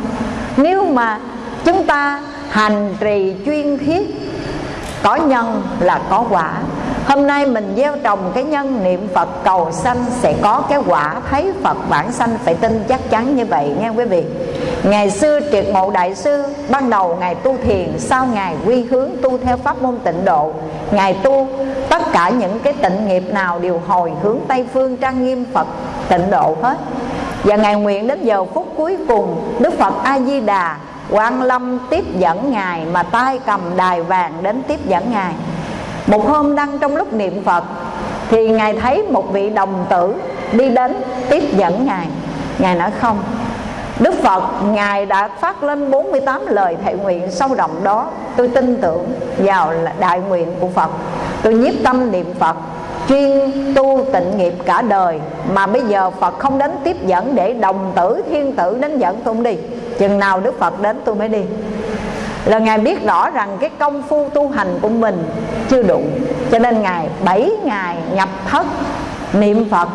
Nếu mà chúng ta hành trì chuyên thiết Có nhân là có quả. Hôm nay mình gieo trồng cái nhân niệm Phật, cầu sanh Sẽ có cái quả thấy Phật, bản sanh Phải tin chắc chắn như vậy nha quý vị. Ngày xưa triệt ngộ đại sư, Ban đầu Ngài tu thiền, Sau Ngài quy hướng tu theo pháp môn tịnh độ. Ngài tu, tất cả những cái tịnh nghiệp nào Đều hồi hướng Tây Phương trang nghiêm Phật tịnh độ hết. Và Ngài nguyện đến giờ phút cuối cùng, Đức Phật A-di-đà Quan Lâm tiếp dẫn Ngài Mà tay cầm đài vàng đến tiếp dẫn Ngài một hôm đang trong lúc niệm Phật, Thì Ngài thấy một vị đồng tử đi đến tiếp dẫn Ngài. Ngài nói, không, Đức Phật, Ngài đã phát lên 48 lời thệ nguyện sâu rộng đó. Tôi tin tưởng vào đại nguyện của Phật. Tôi nhiếp tâm niệm Phật, chuyên tu tịnh nghiệp cả đời. Mà bây giờ Phật không đến tiếp dẫn để đồng tử, thiên tử đến dẫn tôi đi. Chừng nào Đức Phật đến, tôi mới đi là ngài biết rõ rằng cái công phu tu hành của mình chưa đủ. Cho nên ngài, bảy ngày nhập thất niệm phật.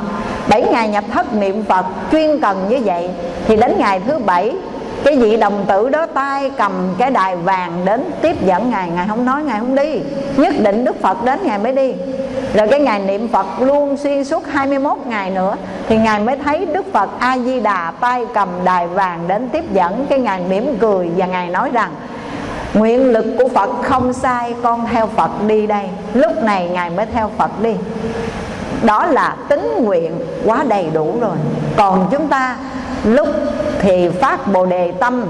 Bảy ngày nhập thất niệm phật chuyên cần như vậy, thì đến ngày thứ bảy, cái vị đồng tử đó tay cầm cái đài vàng đến tiếp dẫn ngài. Ngài không nói, ngài không đi. Nhất định đức phật đến, ngài mới đi. Rồi cái ngày niệm phật luôn xuyên suốt 21 ngày nữa, thì ngài mới thấy đức phật a di đà tay cầm đài vàng đến tiếp dẫn. Cái ngài mỉm cười và ngài nói rằng Nguyện lực của Phật không sai Con theo Phật đi đây. Lúc này Ngài mới theo Phật đi. Đó là tính nguyện quá đầy đủ rồi. Còn chúng ta Lúc thì phát Bồ Đề Tâm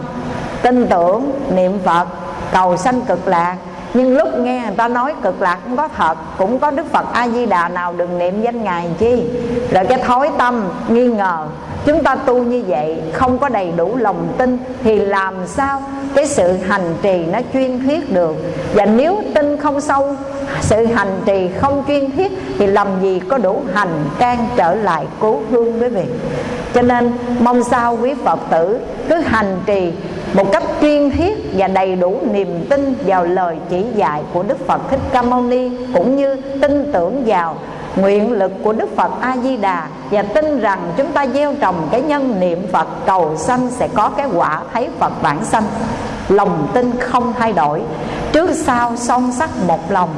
Tin tưởng, niệm Phật Cầu sanh cực lạc. Nhưng lúc nghe người ta nói cực lạc cũng có thật Cũng có Đức Phật A-di-đà nào đừng niệm danh Ngài chi. Rồi cái thói tâm nghi ngờ chúng ta tu như vậy, không có đầy đủ lòng tin thì làm sao cái sự hành trì nó chuyên thiết được? Và nếu tin không sâu, sự hành trì không chuyên thiết thì làm gì có đủ hành trang trở lại cố hương với vị cho nên mong sao quý phật tử cứ hành trì một cách chuyên thiết và đầy đủ niềm tin vào lời chỉ dạy của Đức Phật Thích Ca Mâu Ni, cũng như tin tưởng vào nguyện lực của Đức Phật A Di Đà và tin rằng chúng ta gieo trồng cái nhân niệm Phật, cầu sanh sẽ có cái quả thấy Phật bản sanh. Lòng tin không thay đổi. Trước sau song sắc một lòng.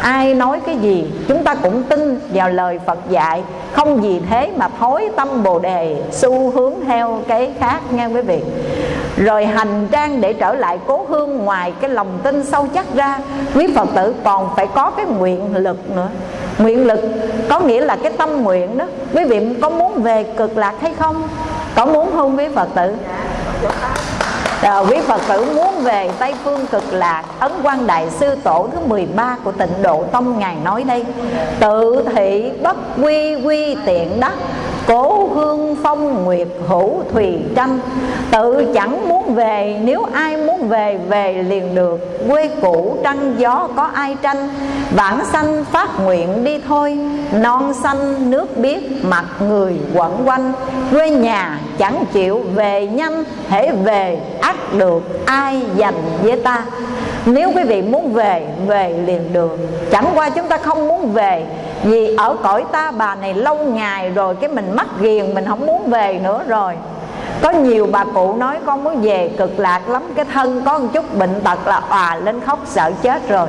Ai nói cái gì, chúng ta cũng tin vào lời Phật dạy. Không vì thế mà thối tâm bồ đề, xu hướng theo cái khác, nghe quý vị? Rồi hành trang để trở lại cố hương ngoài cái lòng tin sâu chắc ra, quý phật tử còn phải có cái nguyện lực nữa. Nguyện lực có nghĩa là cái tâm nguyện đó. Quý vị có muốn về cực lạc hay không? Có muốn không, quý phật tử? Rồi, quý Phật tử muốn về Tây Phương cực lạc, Ấn quan Đại Sư Tổ thứ 13 của tịnh Độ Tông Ngài nói đây, Tự thị bất quy quy tiện đắc Cố hương phong, nguyệt hữu thùy tranh Tự chẳng muốn về, Nếu ai muốn về về liền được. Quê cũ trăng gió có ai tranh? Vãng sanh phát nguyện đi thôi. Non xanh nước biếc, mặt người quẩn quanh. Quê nhà chẳng chịu về nhanh Hễ về ắt được, ai dành với ta? Nếu quý vị muốn về Về liền được. Chẳng qua chúng ta không muốn về, Vì ở cõi ta bà này lâu ngày rồi, Cái mình mắc ghiền, mình không muốn về nữa rồi. Có nhiều bà cụ nói con muốn về cực lạc lắm, cái thân có một chút bệnh tật là òa lên khóc sợ chết rồi.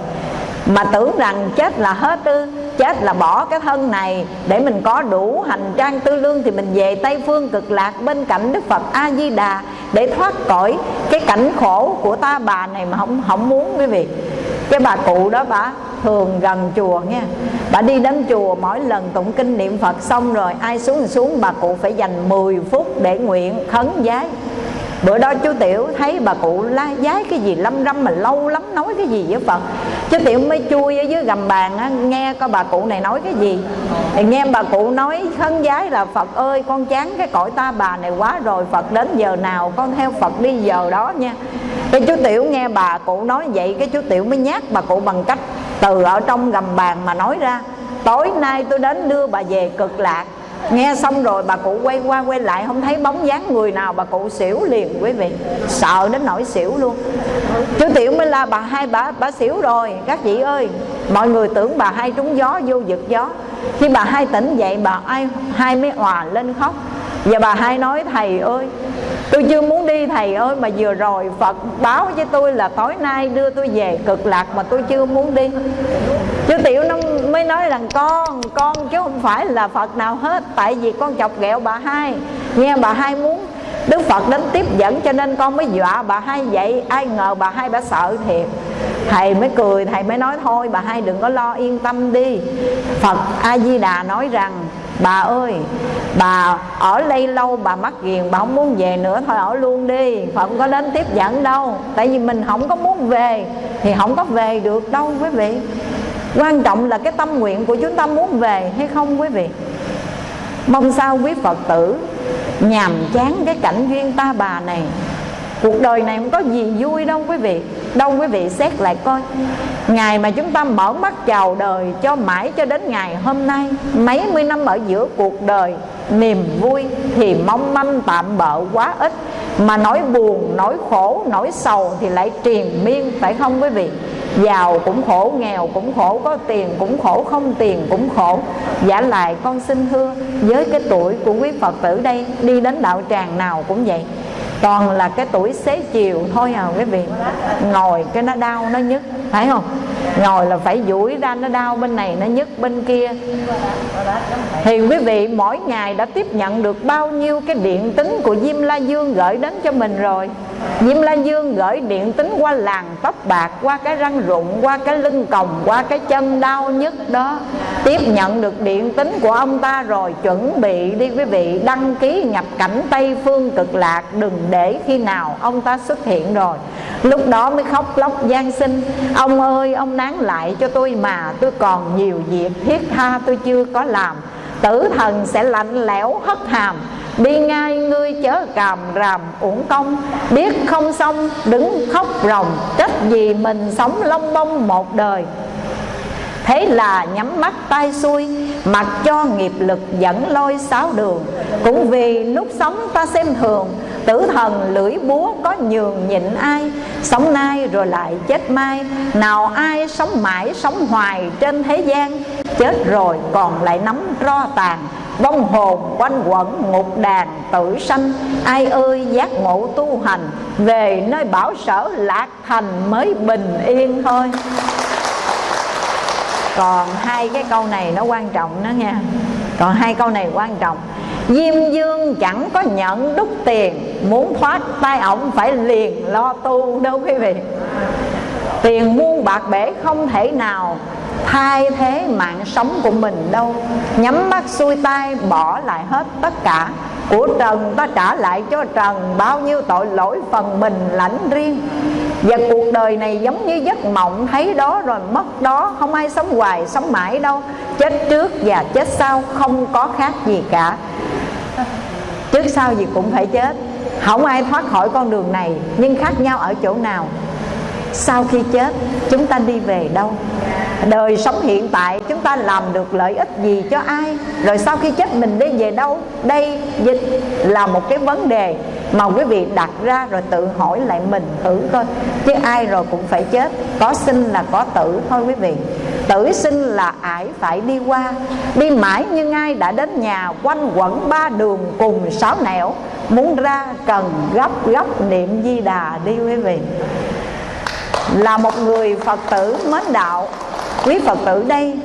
Mà tưởng rằng chết là hết ư, chết là bỏ cái thân này, để mình có đủ hành trang tư lương thì mình về tây phương cực lạc bên cạnh đức phật a di đà để thoát khỏi cái cảnh khổ của ta bà này mà không không muốn quý vị. Cái bà cụ đó bà thường gần chùa nha. Bà đi đến chùa mỗi lần tụng kinh niệm phật xong rồi ai xuống xuống bà cụ phải dành 10 phút để nguyện khấn giái bữa đó chú tiểu thấy bà cụ la giái cái gì lâm râm mà lâu lắm nói cái gì với phật? Chú tiểu mới chui ở dưới gầm bàn á, nghe coi bà cụ này nói cái gì. Thì nghe bà cụ nói khấn giái là phật ơi con chán cái cõi ta bà này quá rồi phật đến giờ nào con theo phật đi giờ đó nha. Cái chú tiểu nghe bà cụ nói vậy cái chú tiểu mới nhát bà cụ bằng cách từ ở trong gầm bàn mà nói ra, tối nay tôi đến đưa bà về cực lạc. Nghe xong rồi bà cụ quay qua quay lại, không thấy bóng dáng người nào, bà cụ xỉu liền, quý vị, sợ đến nỗi xỉu luôn. Chú tiểu mới la, bà hai, bà bà xỉu rồi, các chị ơi. Mọi người tưởng bà hai trúng gió, vô giật gió. Khi bà hai tỉnh dậy, bà ai, hai mới òa lên khóc và bà hai nói, thầy ơi, tôi chưa muốn đi, thầy ơi, mà vừa rồi phật báo với tôi là tối nay đưa tôi về cực lạc mà tôi chưa muốn đi. Chú tiểu nó mới nói rằng, con con chứ không phải là phật nào hết, tại vì con chọc ghẹo bà hai. Nghe bà hai muốn đức phật đến tiếp dẫn cho nên con mới dọa bà hai vậy. Ai ngờ bà hai bà sợ thiệt. Thầy mới cười, thầy mới nói, thôi bà hai đừng có lo, yên tâm đi. Phật a di đà nói rằng bà ơi, bà ở đây lâu, bà mắc ghiền, bà không muốn về nữa. Thôi ở luôn đi phật không có đến tiếp dẫn đâu. Tại vì mình không có muốn về, thì không có về được đâu, quý vị. Quan trọng là cái tâm nguyện của chúng ta muốn về hay không, quý vị? Mong sao quý phật tử nhàm chán cái cảnh duyên ta bà này cuộc đời này không có gì vui đâu, quý vị. Đâu, quý vị xét lại coi. Ngày mà chúng ta mở mắt chào đời cho mãi cho đến ngày hôm nay, mấy mươi năm ở giữa cuộc đời, niềm vui thì mong manh tạm bợ quá ít. Mà nỗi buồn, nỗi khổ, nỗi sầu thì lại triền miên, phải không quý vị? Giàu cũng khổ, nghèo cũng khổ, có tiền cũng khổ, không tiền cũng khổ. Giả lại con xin thưa, với cái tuổi của quý phật tử đây, đi đến đạo tràng nào cũng vậy toàn là cái tuổi xế chiều thôi à quý vị. Ngồi cái nó đau nó nhức, phải không? Ngồi là phải duỗi ra nó đau bên này, nó nhức bên kia. Thì quý vị, mỗi ngày đã tiếp nhận được bao nhiêu cái điện tính của Diêm La Dương gửi đến cho mình rồi? Diêm La Dương gửi điện tính qua làng tóc bạc Qua cái răng rụng, qua cái lưng còng Qua cái chân đau nhất đó. Tiếp nhận được điện tính của ông ta rồi Chuẩn bị đi quý vị Đăng ký nhập cảnh Tây Phương cực lạc. Đừng để khi nào ông ta xuất hiện rồi. Lúc đó mới khóc lóc gian sinh Ông ơi ông nán lại cho tôi mà Tôi còn nhiều việc thiết tha tôi chưa có làm. Tử thần sẽ lạnh lẽo hất hàm. Đi ngay ngươi chớ càm ràm uổng công. Biết không xong, đứng khóc ròng. Trách gì mình sống long bông một đời. Thế là nhắm mắt tay xuôi, Mặc cho nghiệp lực dẫn lôi sáu đường. Cũng vì lúc sống ta xem thường, Tử thần lưỡi búa có nhường nhịn ai. Sống nay rồi lại chết mai, Nào ai sống mãi sống hoài trên thế gian. Chết rồi còn lại nắm ro tàn Vong hồn quanh quẩn ngục đàn tử sanh. Ai ơi, giác ngộ tu hành, Về nơi bảo sở lạc thành mới bình yên thôi. Còn hai cái câu này nó quan trọng đó nha. Còn hai câu này quan trọng. Diêm dương chẳng có nhận đúc tiền, Muốn thoát tay ổng phải liền lo tu đâu quý vị. Tiền muôn bạc bể không thể nào thay thế mạng sống của mình đâu. Nhắm mắt xuôi tay, bỏ lại hết tất cả. Của Trần ta trả lại cho Trần. Bao nhiêu tội lỗi phần mình lãnh riêng. Và cuộc đời này giống như giấc mộng. Thấy đó rồi mất đó. Không ai sống hoài, sống mãi đâu. Chết trước và chết sau. Không có khác gì cả. Trước sau gì cũng phải chết. Không ai thoát khỏi con đường này. Nhưng khác nhau ở chỗ nào? Sau khi chết, chúng ta đi về đâu? Đời sống hiện tại, chúng ta làm được lợi ích gì cho ai? Rồi sau khi chết, mình đi về đâu? Đây dịch là một cái vấn đề Mà quý vị đặt ra rồi tự hỏi lại mình thử coi. Chứ ai rồi cũng phải chết. Có sinh là có tử thôi quý vị. Tử sinh là ải phải đi qua. Đi mãi nhưng ai đã đến nhà, Quanh quẩn ba đường cùng sáu nẻo. Muốn ra cần gấp gấp niệm di đà đi quý vị. Là một người Phật tử mến đạo. Quý Phật tử đây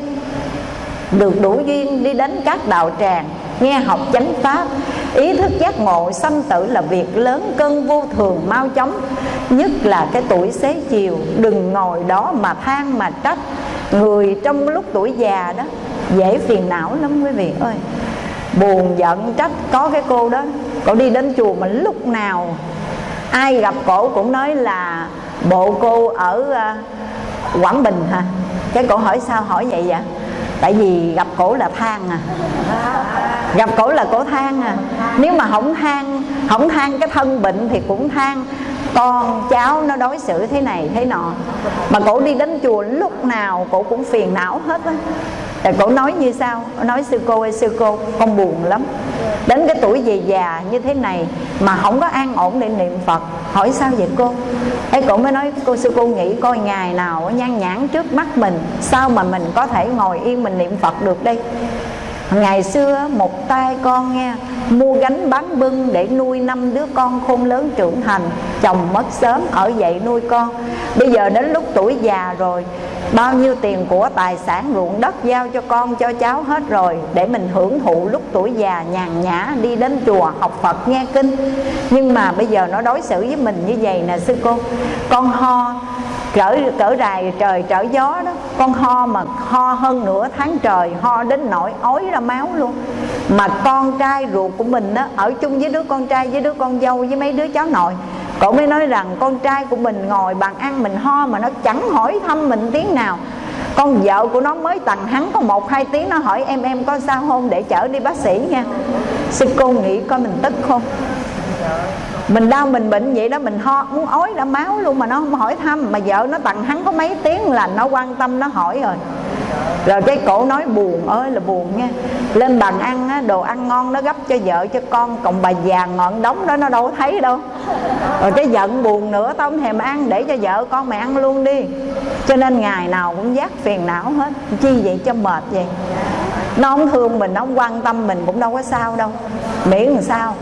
Được đủ duyên đi đến các đạo tràng, Nghe học chánh pháp, Ý thức giác ngộ, sanh tử là việc lớn cân vô thường mau chóng, Nhất là cái tuổi xế chiều. Đừng ngồi đó mà than mà trách. Người trong lúc tuổi già đó, Dễ phiền não lắm quý vị ơi. Buồn giận trách, Có cái cô đó Cổ đi đến chùa mà lúc nào Ai gặp cổ cũng nói là Bộ cô ở à, Quảng Bình hả? Cái cổ hỏi sao hỏi vậy vậy? Tại vì gặp cổ là than à. Gặp cổ là cổ than à. Nếu mà không than Không than cái thân bệnh thì cũng than. Con, cháu nó đối xử thế này, thế nọ. Mà cổ đi đến chùa lúc nào cổ cũng phiền não hết á rồi cổ nói như sao? Nói sư cô ơi, sư cô, con buồn lắm. Đến cái tuổi về già như thế này mà không có an ổn để niệm phật, hỏi sao vậy cô? Ấy cổ mới nói, cô sư cô nghĩ coi ngày nào nhan nhãn trước mắt mình, sao mà mình có thể ngồi yên mình niệm phật được đây? Ngày xưa một tay con nghe Mua gánh bán bưng để nuôi năm đứa con khôn lớn trưởng thành. Chồng mất sớm, ở dậy nuôi con. Bây giờ đến lúc tuổi già rồi, Bao nhiêu tiền của tài sản, ruộng đất giao cho con, cho cháu hết rồi, Để mình hưởng thụ lúc tuổi già nhàn nhã đi đến chùa học Phật nghe kinh. Nhưng mà bây giờ nó đối xử với mình như vậy nè, sư cô. Con ho cỡ cỡ rài trời trở gió đó. Con ho mà ho hơn nửa tháng trời, ho đến nỗi ói ra máu luôn. Mà con trai ruột của mình đó, ở chung với đứa con trai, với đứa con dâu, với mấy đứa cháu nội, cậu mới nói rằng con trai của mình ngồi bàn ăn mình ho mà nó chẳng hỏi thăm mình tiếng nào. Con vợ của nó mới tặng hắn có một, hai tiếng, nó hỏi em em có sao không để chở đi bác sĩ nha. Sư cô nghĩ coi mình tức không? Mình đau mình bệnh vậy đó mình ho muốn ói ra máu luôn mà nó không hỏi thăm. Mà vợ nó tặng hắn có mấy tiếng là nó quan tâm nó hỏi rồi. Rồi cái cổ nói buồn ơi là buồn nha. Lên bàn ăn á, đồ ăn ngon nó gấp cho vợ cho con còn bà già ngọn đóng đó nó đâu thấy đâu. Rồi cái giận buồn nữa tao không thèm ăn để cho vợ con mày ăn luôn đi. Cho nên ngày nào cũng giác phiền não hết. Chi vậy cho mệt vậy? Nó không thương mình nó không quan tâm mình cũng đâu có sao đâu. Miễn làm sao?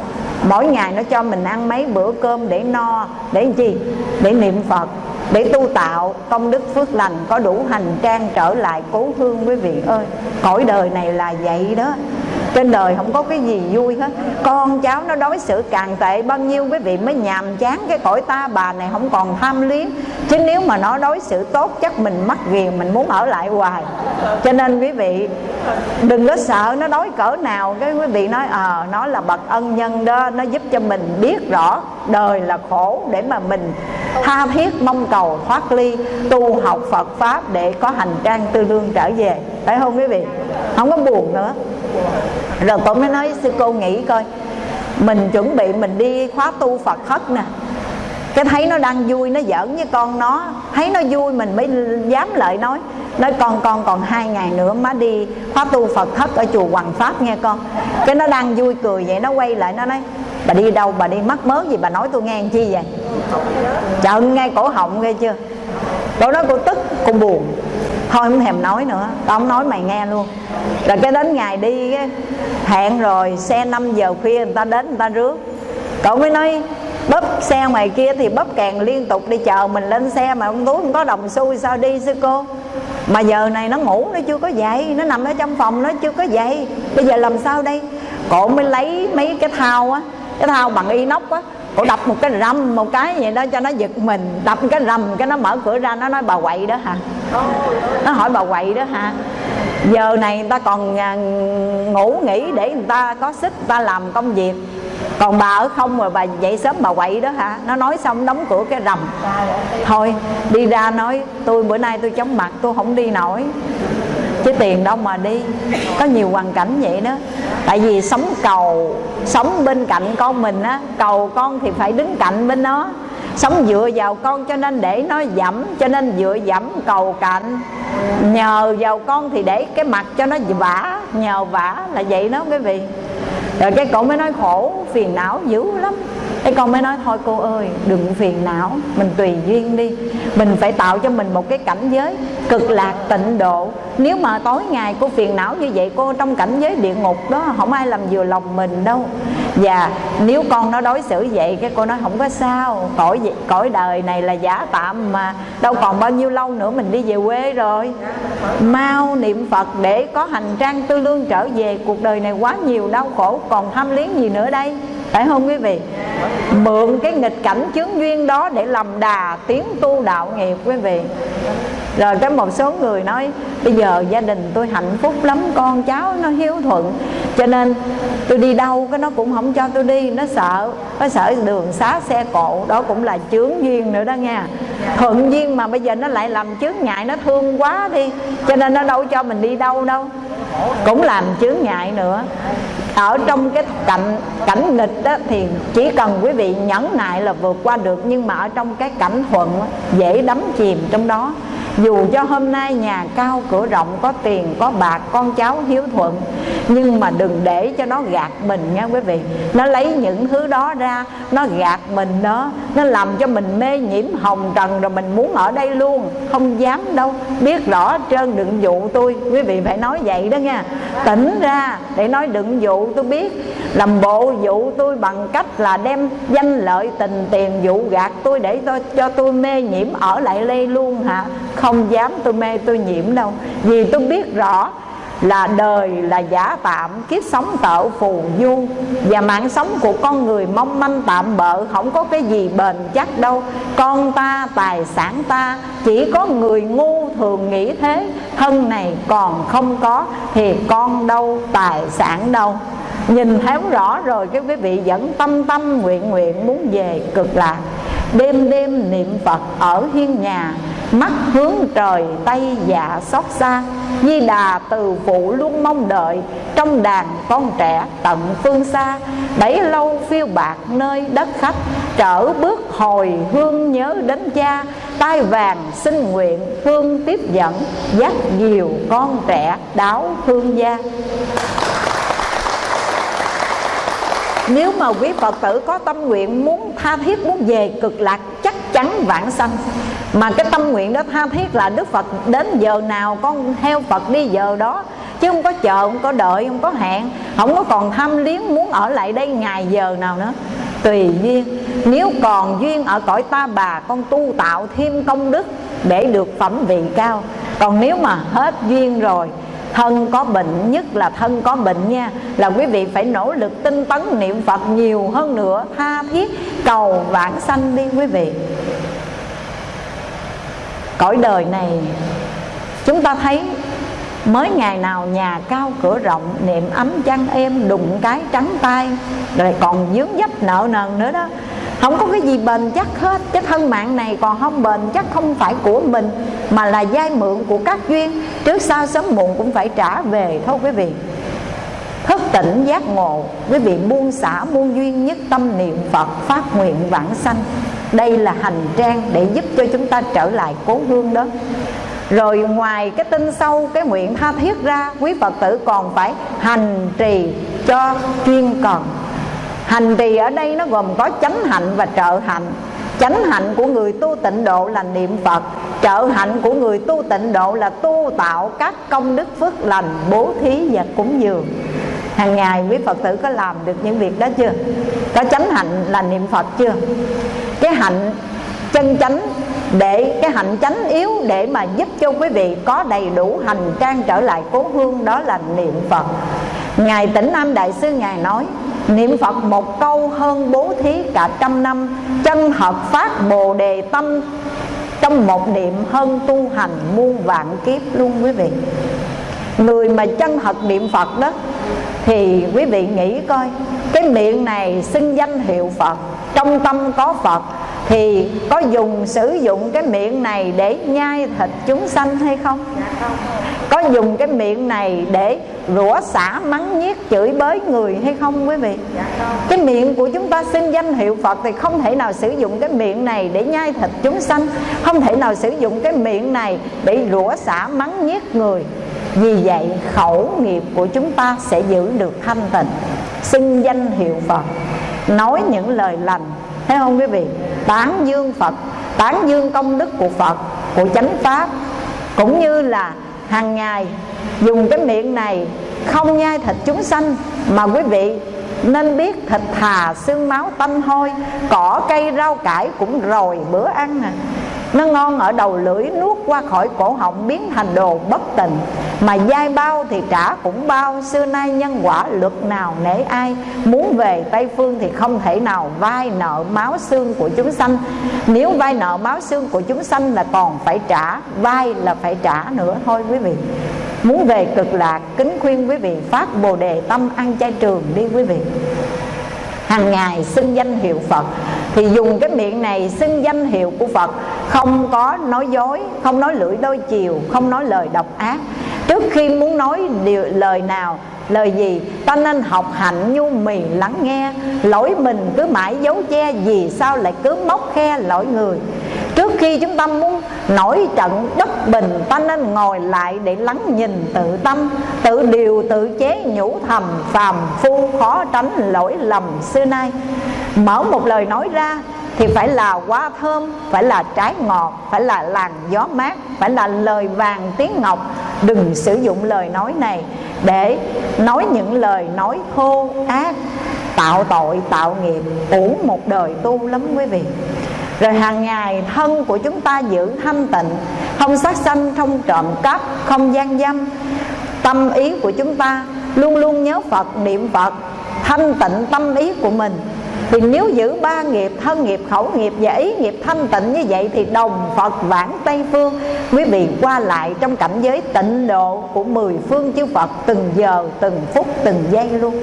Mỗi ngày nó cho mình ăn mấy bữa cơm để no, để làm chi để niệm phật, để tu tạo công đức phước lành có đủ hành trang trở lại cố hương quý vị ơi. Cõi đời này là vậy đó trên đời không có cái gì vui hết. Con cháu nó đối xử càng tệ bao nhiêu quý vị mới nhàm chán cái cõi ta bà này không còn tham luyến. Chứ nếu mà nó đối xử tốt chắc mình mắc ghiền mình muốn ở lại hoài. Cho nên quý vị đừng có sợ nó đối cỡ nào. Cái quý vị nói ờ à, nó là bậc ân nhân đó nó giúp cho mình biết rõ đời là khổ để mà mình tha thiết, mong cầu, thoát ly, tu học Phật pháp để có hành trang tư lương trở về. Phải không quý vị? Không có buồn nữa. Rồi tôi mới nói sư cô nghĩ coi, mình chuẩn bị mình đi khóa tu phật thất nè. Cái thấy nó đang vui, nó giỡn với con nó. Thấy nó vui, mình mới dám lợi nói. Nói con con còn hai ngày nữa má đi khóa tu phật thất ở chùa hoàng pháp nghe con. Cái nó đang vui cười vậy, nó quay lại, nó nói bà đi đâu, bà đi mắc mớ gì, bà nói tôi nghe chi vậy? Trợn ngay cổ họng nghe chưa? Cổ nói cô tức, cô buồn. Thôi, không thèm nói nữa. Tao không nói, mày nghe luôn. Rồi cái đến ngày đi hẹn rồi, xe 5 giờ khuya người ta đến, người ta rước. Cậu mới nói, bóp xe ngoài kia thì bóp càng liên tục đi, chờ mình lên xe mà ông túi không có đồng xu sao đi sư cô? Mà giờ này nó ngủ nó chưa có dậy, nó nằm ở trong phòng nó chưa có dậy. Bây giờ làm sao đây? Cổ mới lấy mấy cái thao á cái thao bằng inox á cổ đập một cái rầm, một cái vậy đó cho nó giật mình. Đập cái rầm, cái nó mở cửa ra, nó nói, bà quậy đó hả? Nó hỏi, bà quậy đó hả? Giờ này người ta còn à, ngủ nghỉ để người ta có sức người ta làm công việc. Còn bà ở không rồi bà dậy sớm bà quậy đó hả? Nó nói xong đóng cửa cái rầm. Thôi, đi ra nói, tôi bữa nay tôi chống mặt, tôi không đi nổi chứ tiền đâu mà đi. Có nhiều hoàn cảnh vậy đó. Tại vì sống cầu, sống bên cạnh con mình á, cầu con thì phải đứng cạnh bên nó. Sống dựa vào con cho nên để nó dẫm, cho nên dựa dẫm cầu cạnh. Nhờ vào con thì để cái mặt cho nó vả, nhờ vả là vậy đó quý vị. Rồi cái cậu mới nói khổ, phiền não dữ lắm cái con mới nói, thôi cô ơi, đừng phiền não, mình tùy duyên đi. Mình phải tạo cho mình một cái cảnh giới cực lạc tịnh độ. Nếu mà tối ngày cô phiền não như vậy, cô trong cảnh giới địa ngục đó, không ai làm vừa lòng mình đâu. Và nếu con nó đối xử vậy, cái cô nói, không có sao, cõi cõi đời này là giả tạm mà. Đâu còn bao nhiêu lâu nữa mình đi về quê rồi. Mau niệm phật để có hành trang tư lương trở về. Cuộc đời này quá nhiều đau khổ, còn tham liếng gì nữa đây? Phải không quý vị? Mượn cái nghịch cảnh chướng duyên đó để làm đà tiến tu đạo nghiệp quý vị. Rồi cái một số người nói, bây giờ gia đình tôi hạnh phúc lắm, con cháu nó hiếu thuận, cho nên tôi đi đâu cái nó cũng không cho tôi đi, nó sợ nó sợ đường xá xe cộ, đó cũng là chướng duyên nữa đó nha. Thuận duyên mà bây giờ nó lại làm chướng ngại, nó thương quá đi, cho nên nó đâu cho mình đi đâu đâu. Cũng làm chướng ngại nữa ở trong cái cảnh cảnh nghịch đó thì chỉ cần quý vị nhẫn nại là vượt qua được, nhưng mà ở trong cái cảnh thuận dễ đắm chìm trong đó dù cho hôm nay nhà cao cửa rộng, có tiền, có bạc, con cháu hiếu thuận, nhưng mà đừng để cho nó gạt mình nha quý vị. Nó lấy những thứ đó ra, nó gạt mình đó, nó làm cho mình mê nhiễm hồng trần rồi mình muốn ở đây luôn. Không dám đâu. Biết rõ trơn đừng dụ tôi. Quý vị phải nói vậy đó nha. Tỉnh ra để nói đừng dụ tôi biết. Làm bộ dụ tôi bằng cách là đem danh lợi tình tiền dụ gạt tôi để tôi cho tôi mê nhiễm ở lại đây luôn hả? Không dám tôi mê tôi nhiễm đâu. Vì tôi biết rõ là đời là giả tạm, kiếp sống tợ phù du. Và mạng sống của con người mong manh tạm bợ, không có cái gì bền chắc đâu. Con ta, tài sản ta, chỉ có người ngu thường nghĩ thế. Thân này còn không có, thì con đâu tài sản đâu. Nhìn thấy rõ rồi, cái quý vị vẫn tâm tâm nguyện nguyện muốn về cực lạc. Đêm đêm niệm phật ở hiên nhà mắt hướng trời, tay dạ xót xa. Di đà từ phụ luôn mong đợi, Trong đàn con trẻ tận phương xa. Bấy lâu phiêu bạc nơi đất khách, Trở bước hồi hương nhớ đến cha. Tai vàng xin nguyện, hương tiếp dẫn, Dắt nhiều con trẻ đáo hương gia nếu mà quý Phật tử có tâm nguyện muốn tha thiết muốn về cực lạc, chắc chắn vãng sanh. Mà cái tâm nguyện đó tha thiết là Đức Phật đến giờ nào con theo Phật đi giờ đó. Chứ không có chờ, không có đợi, không có hẹn. Không có còn tham liếng muốn ở lại đây ngày giờ nào nữa. Tùy duyên. Nếu còn duyên ở cõi ta bà, con tu tạo thêm công đức để được phẩm vị cao. Còn nếu mà hết duyên rồi thân có bệnh, nhất là thân có bệnh nha, là quý vị phải nỗ lực tinh tấn niệm phật nhiều hơn nữa, tha thiết cầu vãng sanh đi quý vị. Cõi đời này, chúng ta thấy mới ngày nào nhà cao cửa rộng, niệm ấm chăn êm, đụng cái trắng tay, rồi còn dướng dấp nợ nần nữa đó không có cái gì bền chắc hết. Cái thân mạng này còn không bền chắc, không phải của mình, mà là giai mượn của các duyên. Trước sau sớm muộn cũng phải trả về thôi quý vị. Thức tỉnh giác ngộ, quý vị buông xả muôn duyên nhất tâm niệm phật, phát nguyện vãng sanh. Đây là hành trang để giúp cho chúng ta trở lại cố hương đó. Rồi ngoài cái tinh sâu, cái nguyện tha thiết ra, quý phật tử còn phải hành trì cho chuyên cần hành trì ở đây nó gồm có chánh hạnh và trợ hạnh chánh hạnh của người tu tịnh độ là niệm phật. Trợ hạnh của người tu tịnh độ là tu tạo các công đức phước lành, bố thí và cúng dường. Hàng ngày quý phật tử có làm được những việc đó chưa? Có chánh hạnh là niệm phật chưa? Cái hạnh chân chánh để, cái hạnh chánh yếu để mà giúp cho quý vị có đầy đủ hành trang trở lại cố hương đó là niệm phật. Ngài tĩnh nam đại sư ngài nói niệm phật một câu hơn bố thí cả trăm năm, chân hợp phát bồ đề tâm. Trong một niệm hơn tu hành muôn vạn kiếp luôn quý vị. Người mà chân thật niệm phật đó, thì quý vị nghĩ coi, cái miệng này xưng danh hiệu phật, trong tâm có phật thì có dùng sử dụng cái miệng này để nhai thịt chúng sanh hay không? Có dùng cái miệng này để rủa xả mắng nhiếc chửi bới người hay không quý vị? Cái miệng của chúng ta xin danh hiệu phật thì không thể nào sử dụng cái miệng này để nhai thịt chúng sanh, không thể nào sử dụng cái miệng này để rủa xả mắng nhiếc người. Vì vậy, khẩu nghiệp của chúng ta sẽ giữ được thanh tịnh. Xưng danh hiệu phật. Nói những lời lành, thấy không quý vị? Tán dương phật, tán dương công đức của phật, của chánh pháp. Cũng như là hàng ngày dùng cái miệng này không nhai thịt chúng sanh, mà quý vị nên biết thịt thà xương máu tanh hôi, cỏ cây rau cải cũng rồi bữa ăn à nó ngon ở đầu lưỡi, nuốt qua khỏi cổ họng, biến thành đồ bất tình. Mà dai bao thì trả cũng bao, xưa nay nhân quả luật nào nể ai. Muốn về tây phương thì không thể nào vai nợ máu xương của chúng sanh. Nếu vai nợ máu xương của chúng sanh là còn phải trả, vai là phải trả nữa. Thôi quý vị, muốn về cực lạc kính khuyên quý vị phát bồ đề tâm ăn chay trường đi quý vị. Hàng ngày xưng danh hiệu Phật thì dùng cái miệng này xưng danh hiệu của Phật. Không có nói dối không nói lưỡi đôi chiều không nói lời độc ác. Trước khi muốn nói điều, lời nào lời gì? Ta nên học hạnh nhu mì lắng nghe. Lỗi mình cứ mãi giấu che, vì sao lại cứ móc khe lỗi người? Trước khi chúng ta muốn nổi trận bất bình, ta nên ngồi lại để lắng nhìn tự tâm. Tự điều, tự chế nhủ thầm phàm phu khó tránh lỗi lầm xưa nay. Mở một lời nói ra thì phải là hoa thơm, phải là trái ngọt, phải là làn gió mát, phải là lời vàng tiếng ngọc. Đừng sử dụng lời nói này để nói những lời nói thô ác, tạo tội, tạo nghiệp, uổng một đời tu lắm quý vị. Rồi hàng ngày thân của chúng ta giữ thanh tịnh, không sát sanh, không trộm cắp, không gian dâm. Tâm ý của chúng ta luôn luôn nhớ phật, niệm phật, thanh tịnh tâm ý của mình thì nếu giữ ba nghiệp, thân nghiệp, khẩu nghiệp và ý nghiệp thanh tịnh như vậy thì đồng phật vãng tây phương. Quý vị qua lại trong cảnh giới tịnh độ của mười phương chư phật, từng giờ, từng phút, từng giây luôn.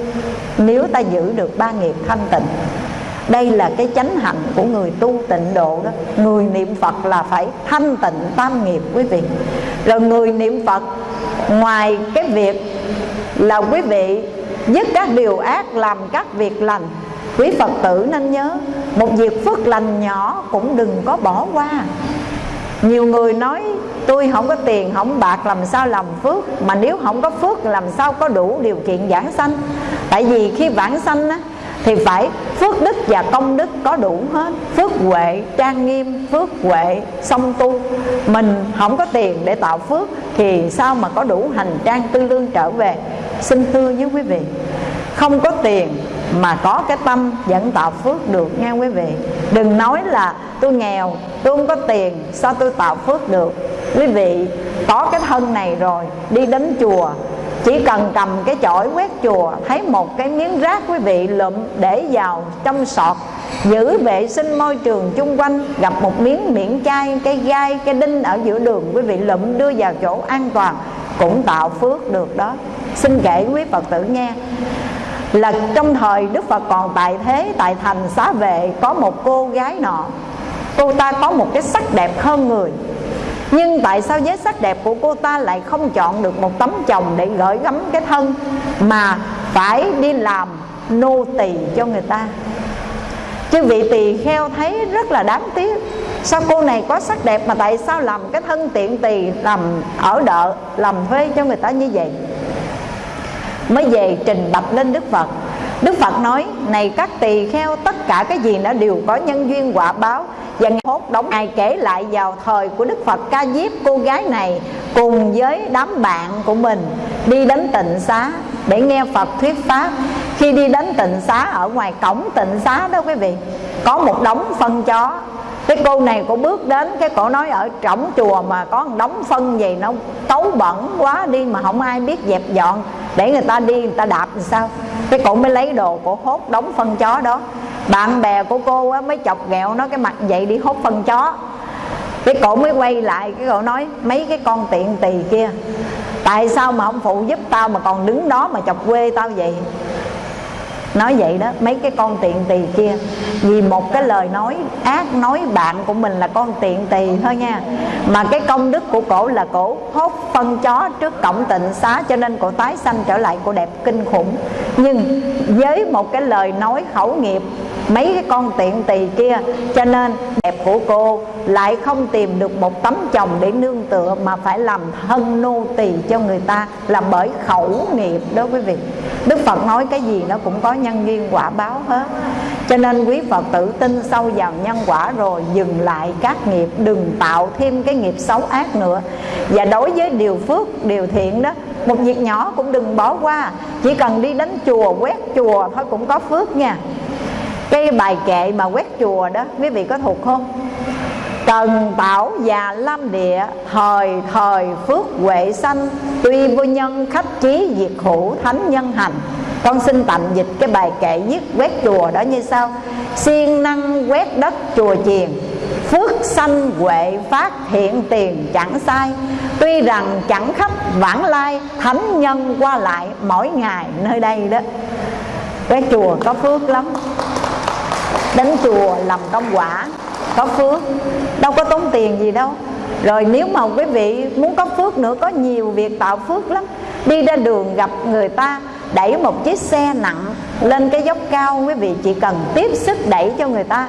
Nếu ta giữ được ba nghiệp thanh tịnh, đây là cái chánh hạnh của người tu tịnh độ đó. Người niệm phật là phải thanh tịnh tam nghiệp, quý vị. Rồi người niệm phật, ngoài cái việc là quý vị dứt các điều ác, làm các việc lành quý phật tử nên nhớ, một việc phước lành nhỏ cũng đừng có bỏ qua. Nhiều người nói, tôi không có tiền, không bạc, làm sao làm phước? Mà nếu không có phước, làm sao có đủ điều kiện giảng sanh? Tại vì khi vãng sanh á, thì phải phước đức và công đức có đủ hết. Phước huệ, trang nghiêm, phước huệ, song tu. Mình không có tiền để tạo phước, thì sao mà có đủ hành trang tư lương trở về? Xin thưa với quý vị không có tiền mà có cái tâm vẫn tạo phước được nha quý vị. Đừng nói là tôi nghèo, tôi không có tiền, sao tôi tạo phước được? Quý vị, có cái thân này rồi, đi đến chùa, chỉ cần cầm cái chổi quét chùa, thấy một cái miếng rác quý vị lụm để vào trong sọt, giữ vệ sinh môi trường chung quanh, gặp một miếng miễn chai, cái gai, cái đinh ở giữa đường, quý vị lụm đưa vào chỗ an toàn cũng tạo phước được đó. Xin kể quý phật tử nghe, là trong thời đức phật còn tại thế, tại thành xá vệ, có một cô gái nọ. Cô ta có một cái sắc đẹp hơn người, nhưng tại sao với sắc đẹp của cô ta lại không chọn được một tấm chồng để gửi gắm cái thân mà phải đi làm nô tỳ cho người ta? Chứ vị tỳ kheo thấy rất là đáng tiếc. Sao cô này có sắc đẹp mà tại sao làm cái thân tiện tỳ làm ở đợ, làm thuê cho người ta như vậy? Mới về trình bạch lên đức phật. Đức phật nói, này các tỳ kheo, tất cả cái gì nó đều có nhân duyên quả báo và hốt đóng. Ngài kể lại vào thời của đức phật ca diếp cô gái này cùng với đám bạn của mình đi đến tịnh xá để nghe phật thuyết pháp. Khi đi đến tịnh xá ở ngoài cổng tịnh xá đó quý vị có một đống phân chó. Cái cô này cô bước đến cái cổ nói ở trỏng chùa mà có một đống phân gì nó tấu bẩn quá đi mà không ai biết dẹp dọn. Để người ta đi người ta đạp làm sao? Cái cổ mới lấy đồ cổ hốt đống phân chó đó. Bạn bè của cô á, mới chọc ghẹo nó cái mặt vậy đi hốt phân chó cái cổ mới quay lại, cái cổ nói, mấy cái con tiện tỳ kia, tại sao mà không phụ giúp tao mà còn đứng đó mà chọc quê tao vậy? Nói vậy đó, mấy cái con tiện tỳ kia, vì một cái lời nói ác nói bạn của mình là con tiện tỳ thôi nha. Mà cái công đức của cổ là cổ hốt phân chó trước cổng tịnh xá cho nên cổ tái sanh trở lại cổ đẹp kinh khủng. Nhưng với một cái lời nói khẩu nghiệp mấy cái con tiện tỳ kia. Cho nên đẹp của cô lại không tìm được một tấm chồng để nương tựa, mà phải làm thân nô tỳ cho người ta, là bởi khẩu nghiệp đó quý vị. Đức phật nói cái gì nó cũng có nhân duyên quả báo hết. Cho nên quý phật tử tin sâu vào nhân quả rồi dừng lại các nghiệp, đừng tạo thêm cái nghiệp xấu ác nữa. Và đối với điều phước, điều thiện đó, một việc nhỏ cũng đừng bỏ qua. Chỉ cần đi đến chùa, quét chùa thôi cũng có phước nha cái bài kệ mà quét chùa đó, quý vị có thuộc không? Cần bảo già lâm địa Thời thời phước huệ sanh, Tuy vô nhân khách trí diệt hữu thánh nhân hành. Con xin tạm dịch cái bài kệ viết quét chùa đó như sau. Siêng năng quét đất chùa chiền, Phước sanh huệ phát hiện tiền chẳng sai. Tuy rằng chẳng khách vãng lai, Thánh nhân qua lại mỗi ngày nơi đây đó. Quét chùa có phước lắm. Đến chùa làm công quả, có phước. Đâu có tốn tiền gì đâu. Rồi nếu mà quý vị muốn có phước nữa, có nhiều việc tạo phước lắm. Đi ra đường gặp người ta, đẩy một chiếc xe nặng lên cái dốc cao, quý vị chỉ cần tiếp sức đẩy cho người ta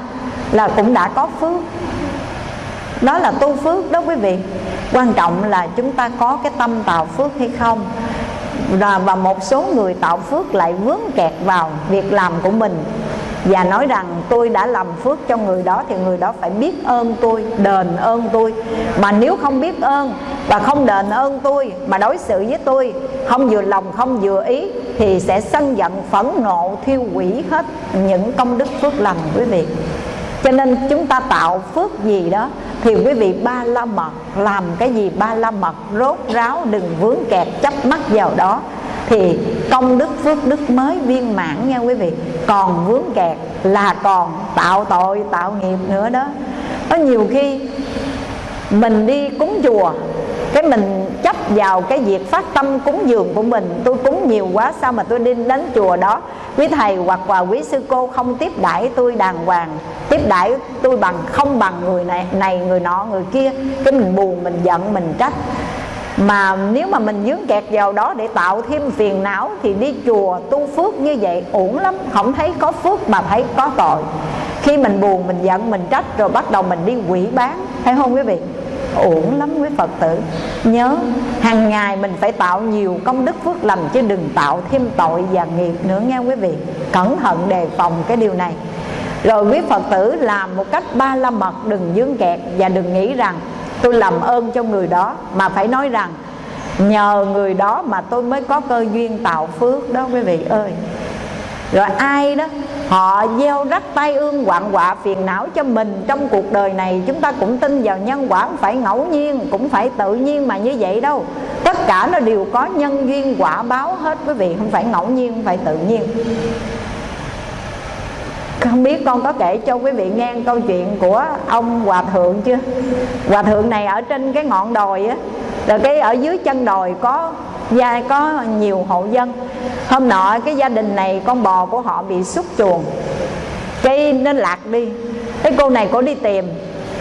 là cũng đã có phước. Đó là tu phước đó quý vị. Quan trọng là chúng ta có cái tâm tạo phước hay không. Và một số người tạo phước lại vướng kẹt vào việc làm của mình và nói rằng tôi đã làm phước cho người đó thì người đó phải biết ơn tôi, đền ơn tôi. Mà nếu không biết ơn và không đền ơn tôi mà đối xử với tôi, không vừa lòng, không vừa ý thì sẽ sân giận, phẫn nộ, thiêu hủy hết những công đức phước lành quý vị. Cho nên chúng ta tạo phước gì đó thì quý vị ba la mật, làm cái gì ba la mật, rốt ráo, đừng vướng kẹt chấp mắc vào đó thì công đức phước đức mới viên mãn nha quý vị còn vướng kẹt là còn tạo tội, tạo nghiệp nữa đó. Có nhiều khi mình đi cúng chùa, cái mình chấp vào cái việc phát tâm cúng dường của mình. Tôi cúng nhiều quá, sao mà tôi đi đến chùa đó? Quý thầy hoặc là quý sư cô không tiếp đãi tôi đàng hoàng, tiếp đãi tôi bằng, không bằng người này này, người nọ, người kia. Cái mình buồn, mình giận, mình trách mà nếu mà mình dướng kẹt vào đó để tạo thêm phiền não thì đi chùa tu phước như vậy uổng lắm, không thấy có phước mà thấy có tội. Khi mình buồn, mình giận, mình trách rồi bắt đầu mình đi quỷ bán thấy không quý vị? Uổng lắm quý phật tử. Nhớ, hàng ngày mình phải tạo nhiều công đức phước lành chứ đừng tạo thêm tội và nghiệp nữa nghe quý vị. Cẩn thận đề phòng cái điều này. Rồi quý phật tử làm một cách ba la mật, đừng dướng kẹt và đừng nghĩ rằng tôi làm ơn cho người đó. Mà phải nói rằng, nhờ người đó mà tôi mới có cơ duyên tạo phước đó, quý vị ơi. Rồi ai đó, họ gieo rắc tay ương quạng quạ phiền não cho mình trong cuộc đời này, chúng ta cũng tin vào nhân quả, không phải ngẫu nhiên, cũng phải tự nhiên mà như vậy đâu. Tất cả nó đều có nhân duyên quả báo hết, quý vị, không phải ngẫu nhiên, không phải tự nhiên không biết con có kể cho quý vị nghe câu chuyện của ông hòa thượng chưa? Hòa thượng này ở trên cái ngọn đồi á rồi cái ở dưới chân đồi có gia, có nhiều hộ dân. Hôm nọ cái gia đình này, con bò của họ bị xúc chuồng. Cái nó lạc đi. Cái cô này cô đi tìm.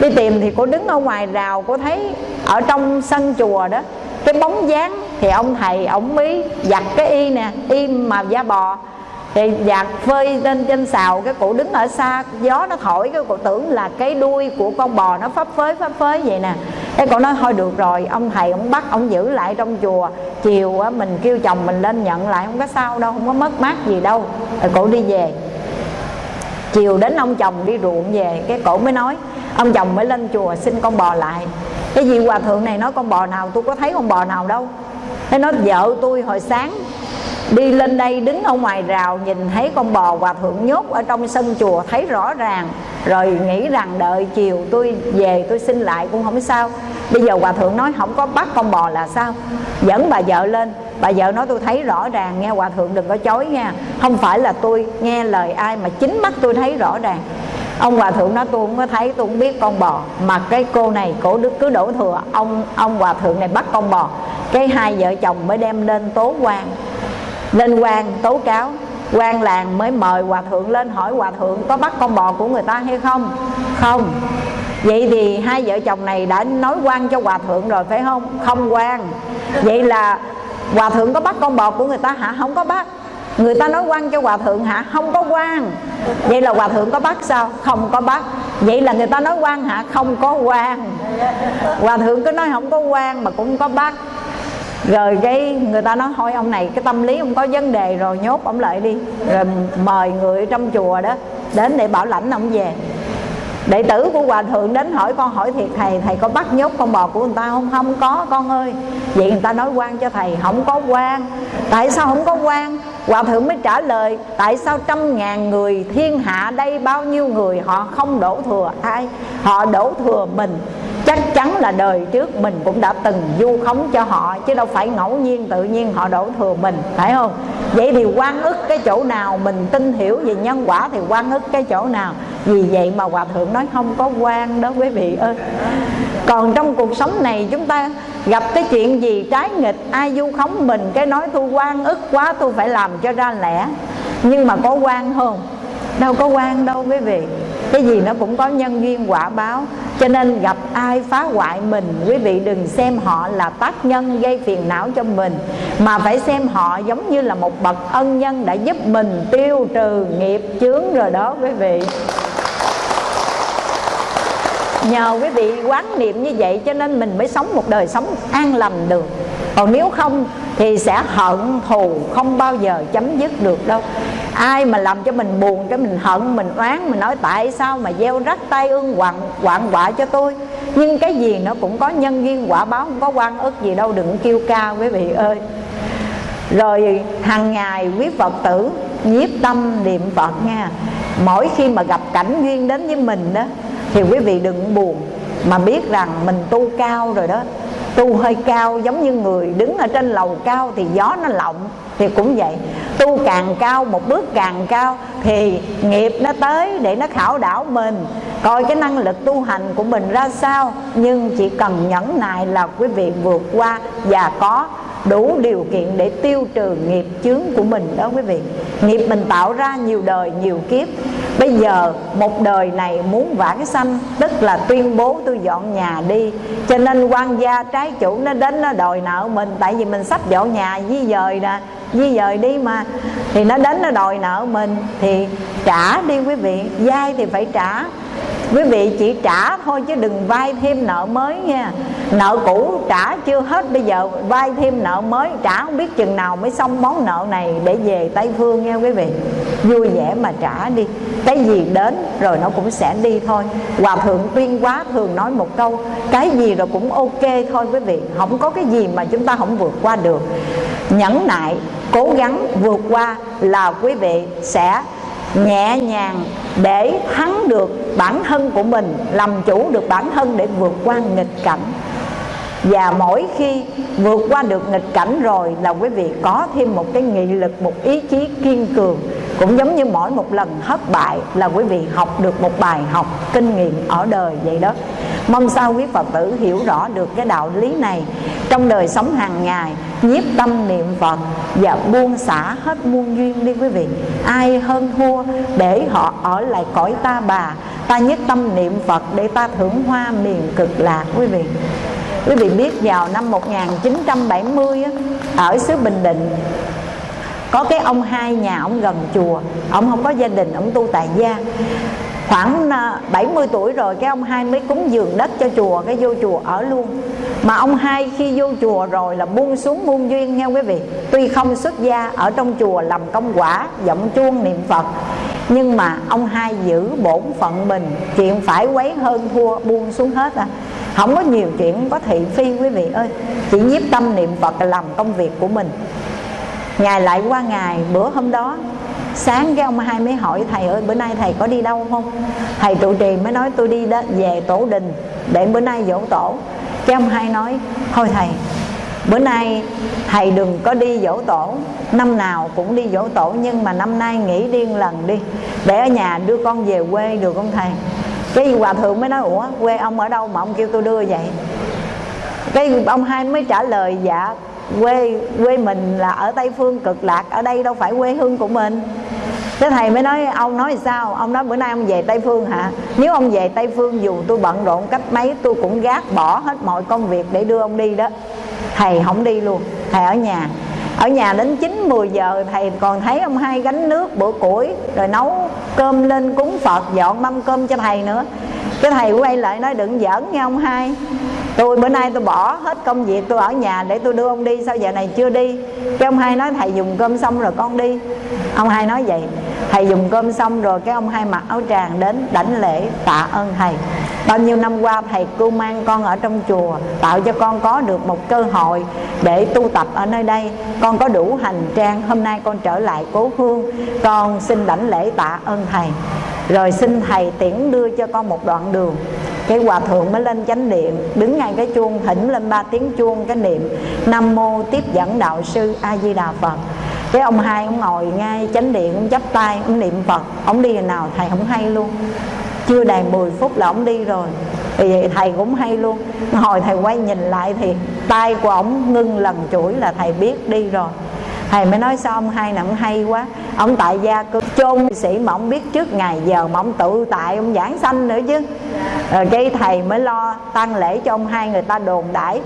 Đi tìm thì cô đứng ở ngoài rào, cô thấy ở trong sân chùa đó, cái bóng dáng thì ông thầy, ông mới giặt cái y nè, y mà da bò thì giặt phơi lên trên xào, cái cụ đứng ở xa, gió nó thổi, cái cụ tưởng là cái đuôi của con bò nó phấp phới phấp phới vậy nè. Cái cụ nói, thôi được rồi, ông thầy, ông bắt, ông giữ lại trong chùa. Chiều á, mình kêu chồng mình lên nhận lại, không có sao đâu, không có mất mát gì đâu. Rồi cụ đi về. Chiều đến ông chồng đi ruộng về, cái cổ mới nói, ông chồng mới lên chùa xin con bò lại. Cái gì hòa thượng này nói, con bò nào, tôi có thấy con bò nào đâu. Thế nói, vợ tôi hồi sáng đi lên đây, đứng ở ngoài rào, nhìn thấy con bò hòa thượng nhốt ở trong sân chùa, thấy rõ ràng. Rồi nghĩ rằng, đợi chiều tôi về, tôi xin lại cũng không sao. Bây giờ hòa thượng nói, không có bắt con bò là sao? Dẫn bà vợ lên. Bà vợ nói, tôi thấy rõ ràng, nghe hòa thượng đừng có chối nha. Không phải là tôi nghe lời ai mà chính mắt tôi thấy rõ ràng. Ông hòa thượng nói, tôi không có thấy, tôi không biết con bò. Mà cái cô này, cổ đức cứ đổ thừa. Ông ông hòa thượng này bắt con bò. Cái hai vợ chồng mới đem lên tố quan lên quan tố cáo. Quan làng mới mời hòa thượng lên hỏi hòa thượng có bắt con bò của người ta hay không? Không. Vậy thì hai vợ chồng này đã nói quan cho hòa thượng rồi, phải không? Không quan. Vậy là hòa thượng có bắt con bò của người ta hả? Không có bắt. Người ta nói quan cho hòa thượng hả? Không có quan. Vậy là hòa thượng có bắt sao? Không có bắt. Vậy là người ta nói quan hả? Không có quan. Hòa thượng cứ nói không có quan mà cũng có bắt rồi cái người ta nói, thôi ông này, cái tâm lý ông có vấn đề rồi, nhốt ông lại đi. Rồi mời người trong chùa đó đến để bảo lãnh ông về. Đệ tử của hòa thượng đến hỏi, con hỏi thiệt, thầy thầy có bắt nhốt con bò của người ta không? Không có, con ơi. Vậy người ta nói quan cho thầy, không có quan. Tại sao không có quan? Hòa thượng mới trả lời, tại sao trăm ngàn người thiên hạ đây bao nhiêu người họ không đổ thừa ai? Họ đổ thừa mình. Chắc chắn là đời trước mình cũng đã từng du khống cho họ, chứ đâu phải ngẫu nhiên tự nhiên họ đổ thừa mình, phải không? Vậy thì quan ức cái chỗ nào? Mình tin hiểu về nhân quả thì quan ức cái chỗ nào? Vì vậy mà hòa thượng nói không có quan đó quý vị ơi còn trong cuộc sống này chúng ta gặp cái chuyện gì trái nghịch, ai du khống mình, cái nói tôi quan ức quá tôi phải làm cho ra lẽ. Nhưng mà có quan không? Đâu có quan đâu quý vị. Cái gì nó cũng có nhân duyên quả báo. Cho nên gặp ai phá hoại mình, quý vị đừng xem họ là tác nhân gây phiền não cho mình, mà phải xem họ giống như là một bậc ân nhân đã giúp mình tiêu trừ nghiệp chướng rồi đó quý vị nhờ quý vị quán niệm như vậy cho nên mình mới sống một đời sống an lành được. Còn nếu không thì sẽ hận thù, không bao giờ chấm dứt được đâu. Ai mà làm cho mình buồn, cái mình hận, mình oán, mình nói tại sao mà gieo rắc tay ương quặn quặn quả cho tôi? Nhưng cái gì nó cũng có nhân duyên, quả báo, không có quan ức gì đâu, đừng kêu ca quý vị ơi. Rồi hàng ngày quý phật tử nhiếp tâm niệm phật nha. Mỗi khi mà gặp cảnh duyên đến với mình đó thì quý vị đừng buồn mà biết rằng mình tu cao rồi đó. Tu hơi cao giống như người đứng ở trên lầu cao thì gió nó lộng, thì cũng vậy. Tu càng cao, một bước càng cao thì nghiệp nó tới để nó khảo đảo mình. Coi cái năng lực tu hành của mình ra sao, nhưng chỉ cần nhẫn nại là quý vị vượt qua và có đủ điều kiện để tiêu trừ nghiệp chướng của mình đó quý vị. Nghiệp mình tạo ra nhiều đời, nhiều kiếp. Bây giờ một đời này muốn vãng sanh, tức là tuyên bố tôi dọn nhà đi. Cho nên quan gia trái chủ nó đến nó đòi nợ mình, tại vì mình sắp dọn nhà di dời nè, di dời đi mà. Thì nó đến nó đòi nợ mình, thì trả đi quý vị. Dai thì phải trả quý vị chỉ trả thôi chứ đừng vay thêm nợ mới nha. Nợ cũ trả chưa hết, bây giờ vay thêm nợ mới, trả không biết chừng nào mới xong món nợ này để về tây phương nha quý vị. Vui vẻ mà trả đi. Cái gì đến rồi nó cũng sẽ đi thôi. Hòa thượng tuyên quá thường nói một câu, cái gì rồi cũng ok thôi quý vị. Không có cái gì mà chúng ta không vượt qua được. Nhẫn nại, cố gắng vượt qua là quý vị sẽ nhẹ nhàng để thắng được bản thân của mình, làm chủ được bản thân để vượt qua nghịch cảnh và mỗi khi vượt qua được nghịch cảnh rồi là quý vị có thêm một cái nghị lực, một ý chí kiên cường. Cũng giống như mỗi một lần thất bại là quý vị học được một bài học, kinh nghiệm ở đời vậy đó. Mong sao quý phật tử hiểu rõ được cái đạo lý này. Trong đời sống hàng ngày, nhiếp tâm niệm phật và buông xả hết muôn duyên đi quý vị. Ai hơn thua để họ ở lại cõi ta bà. Ta nhất tâm niệm phật để ta thưởng hoa miền cực lạc quý vị. Quý vị biết vào năm 1970 ở xứ bình định, có cái ông hai nhà ông gần chùa. Ông không có gia đình, ông tu tại gia. Khoảng à, 70 tuổi rồi, cái ông hai mới cúng dường đất cho chùa, cái vô chùa ở luôn. Mà ông hai khi vô chùa rồi là buông xuống muôn duyên nghe quý vị. Tuy không xuất gia, ở trong chùa làm công quả, giọng chuông niệm phật. Nhưng mà ông hai giữ bổn phận mình, chuyện phải quấy hơn thua, buông xuống hết à không có nhiều chuyện có thị phi quý vị ơi. Chỉ nhiếp tâm niệm phật làm công việc của mình. Ngày lại qua ngày bữa hôm đó sáng cái ông hai mới hỏi thầy ơi bữa nay thầy có đi đâu không? Thầy trụ trì mới nói tôi đi đó, về tổ đình để bữa nay dỗ tổ. Cái ông hai nói thôi thầy bữa nay thầy đừng có đi dỗ tổ. Năm nào cũng đi dỗ tổ nhưng mà năm nay nghỉ điên lần đi. Để ở nhà đưa con về quê được không thầy? Cái hòa thượng mới nói, ủa, quê ông ở đâu mà ông kêu tôi đưa vậy? Cái ông hai mới trả lời dạ quê quê mình là ở tây phương, cực lạc, ở đây đâu phải quê hương của mình. Cái thầy mới nói, ông nói sao? Ông nói, bữa nay ông về tây phương hả? Nếu ông về tây phương dù tôi bận rộn cách mấy, tôi cũng gác bỏ hết mọi công việc để đưa ông đi đó. Thầy không đi luôn, thầy ở nhà ở nhà đến 9 10 giờ thầy còn thấy ông hai gánh nước, bữa củi, rồi nấu cơm lên cúng Phật, dọn mâm cơm cho thầy nữa. Cái thầy quay lại nói, đừng giỡn nha ông hai tôi bữa nay tôi bỏ hết công việc, tôi ở nhà để tôi đưa ông đi, sao giờ này chưa đi? Cái ông hai nói, thầy dùng cơm xong rồi con đi. Ông hai nói vậy. Thầy dùng cơm xong rồi cái ông hai mặc áo tràng đến đảnh lễ, tạ ơn thầy. Bao nhiêu năm qua thầy cưu mang con ở trong chùa, tạo cho con có được một cơ hội để tu tập ở nơi đây. Con có đủ hành trang, hôm nay con trở lại cố hương. Con xin đảnh lễ tạ ơn thầy. Rồi xin thầy tiễn đưa cho con một đoạn đường. Cái hòa thượng mới lên chánh điện, đứng ngay cái chuông thỉnh lên ba tiếng chuông cái niệm nam mô tiếp dẫn đạo sư a di đà phật. Cái ông hai ông ngồi ngay chánh điện ông chắp tay, ông niệm phật. Ông đi nào thầy không hay luôn. Chưa đầy 10 phút là ông đi rồi. Vì vậy thầy cũng hay luôn. Hồi thầy quay nhìn lại thì tay của ông ngưng lần chuỗi là thầy biết đi rồi. Thầy mới nói sao ông hai nè ông hay quá ông tại gia cứ chôn sĩ mà ông biết trước ngày giờ mà ông tự tại, ông giảng sanh nữa chứ. Rồi cái thầy mới lo tăng lễ cho ông hai người ta đồn đãi.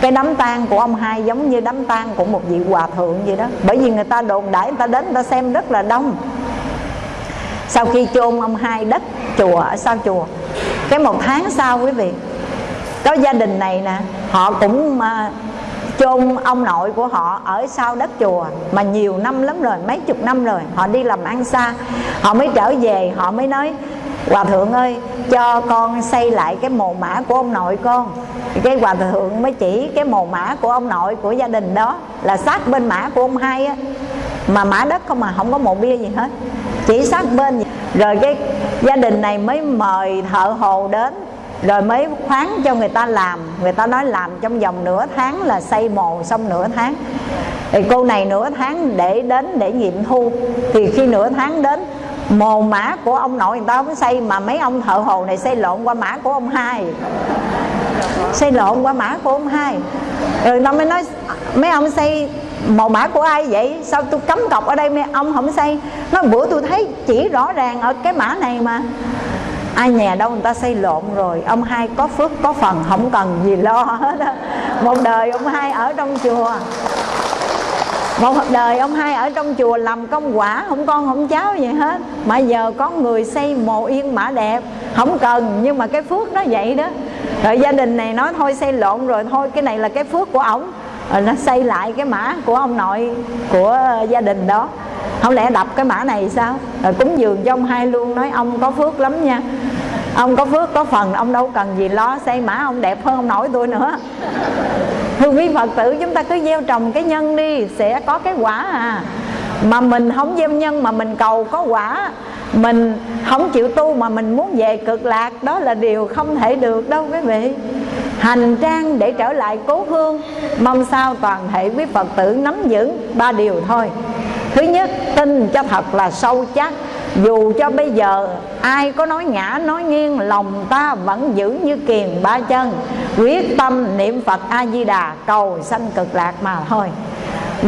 Cái đám tang của ông hai giống như đám tang của một vị hòa thượng vậy đó. Bởi vì người ta đồn đãi, người ta đến, người ta xem rất là đông. Sau khi chôn ông hai đất chùa, ở sau chùa? Cái một tháng sau quý vị, có gia đình này nè, họ cũng mà chôn ông nội của họ ở sau đất chùa mà nhiều năm lắm rồi, mấy chục năm rồi, họ đi làm ăn xa. Họ mới trở về, họ mới nói, hòa thượng ơi, cho con xây lại cái mồ mã của ông nội con. Cái hòa thượng mới chỉ cái mồ mã của ông nội của gia đình đó là sát bên mã của ông hai á. Mà mã đất không mà không có mộ bia gì hết, chỉ sát bên. Rồi cái gia đình này mới mời thợ hồ đến rồi mới khoán cho người ta làm. Người ta nói làm trong vòng nửa tháng là xây mồ xong nửa tháng. Thì cô này nửa tháng để đến để nghiệm thu. Thì khi nửa tháng đến, mồ mã của ông nội người ta mới xây, mà mấy ông thợ hồ này xây lộn qua mã của ông hai. Xây lộn qua mã của ông hai. Rồi nó mới nói, mấy ông xây mồ mã của ai vậy? Sao tôi cấm cọc ở đây mấy ông không xây? Nó bữa tôi thấy chỉ rõ ràng ở cái mã này mà ai nhà đâu người ta xây lộn rồi. Ông hai có phước, có phần, không cần gì lo hết á. Một đời ông hai ở trong chùa. Một đời ông hai ở trong chùa làm công quả, không con, không cháu gì hết. Mà giờ có người xây mồ yên mã đẹp, không cần, nhưng mà cái phước nó vậy đó. Rồi gia đình này nói, thôi xây lộn rồi, thôi, cái này là cái phước của ổng. Rồi nó xây lại cái mã của ông nội, của gia đình đó không lẽ đập cái mã này sao? Rồi cúng dường cho ông hai luôn, nói ông có phước lắm nha. Ông có phước, có phần, ông đâu cần gì lo, xây mã ông đẹp hơn ông nội tôi nữa. Thưa quý phật tử, chúng ta cứ gieo trồng cái nhân đi, sẽ có cái quả à. Mà mình không gieo nhân mà mình cầu có quả. Mình không chịu tu mà mình muốn về cực lạc, đó là điều không thể được đâu quý vị. Hành trang để trở lại cố hương, mong sao toàn thể quý phật tử nắm vững ba điều thôi thứ nhất, tin cho thật là sâu chắc. Dù cho bây giờ ai có nói ngã, nói nghiêng, lòng ta vẫn giữ như kiền ba chân. Quyết tâm niệm phật a di đà cầu sanh cực lạc mà thôi.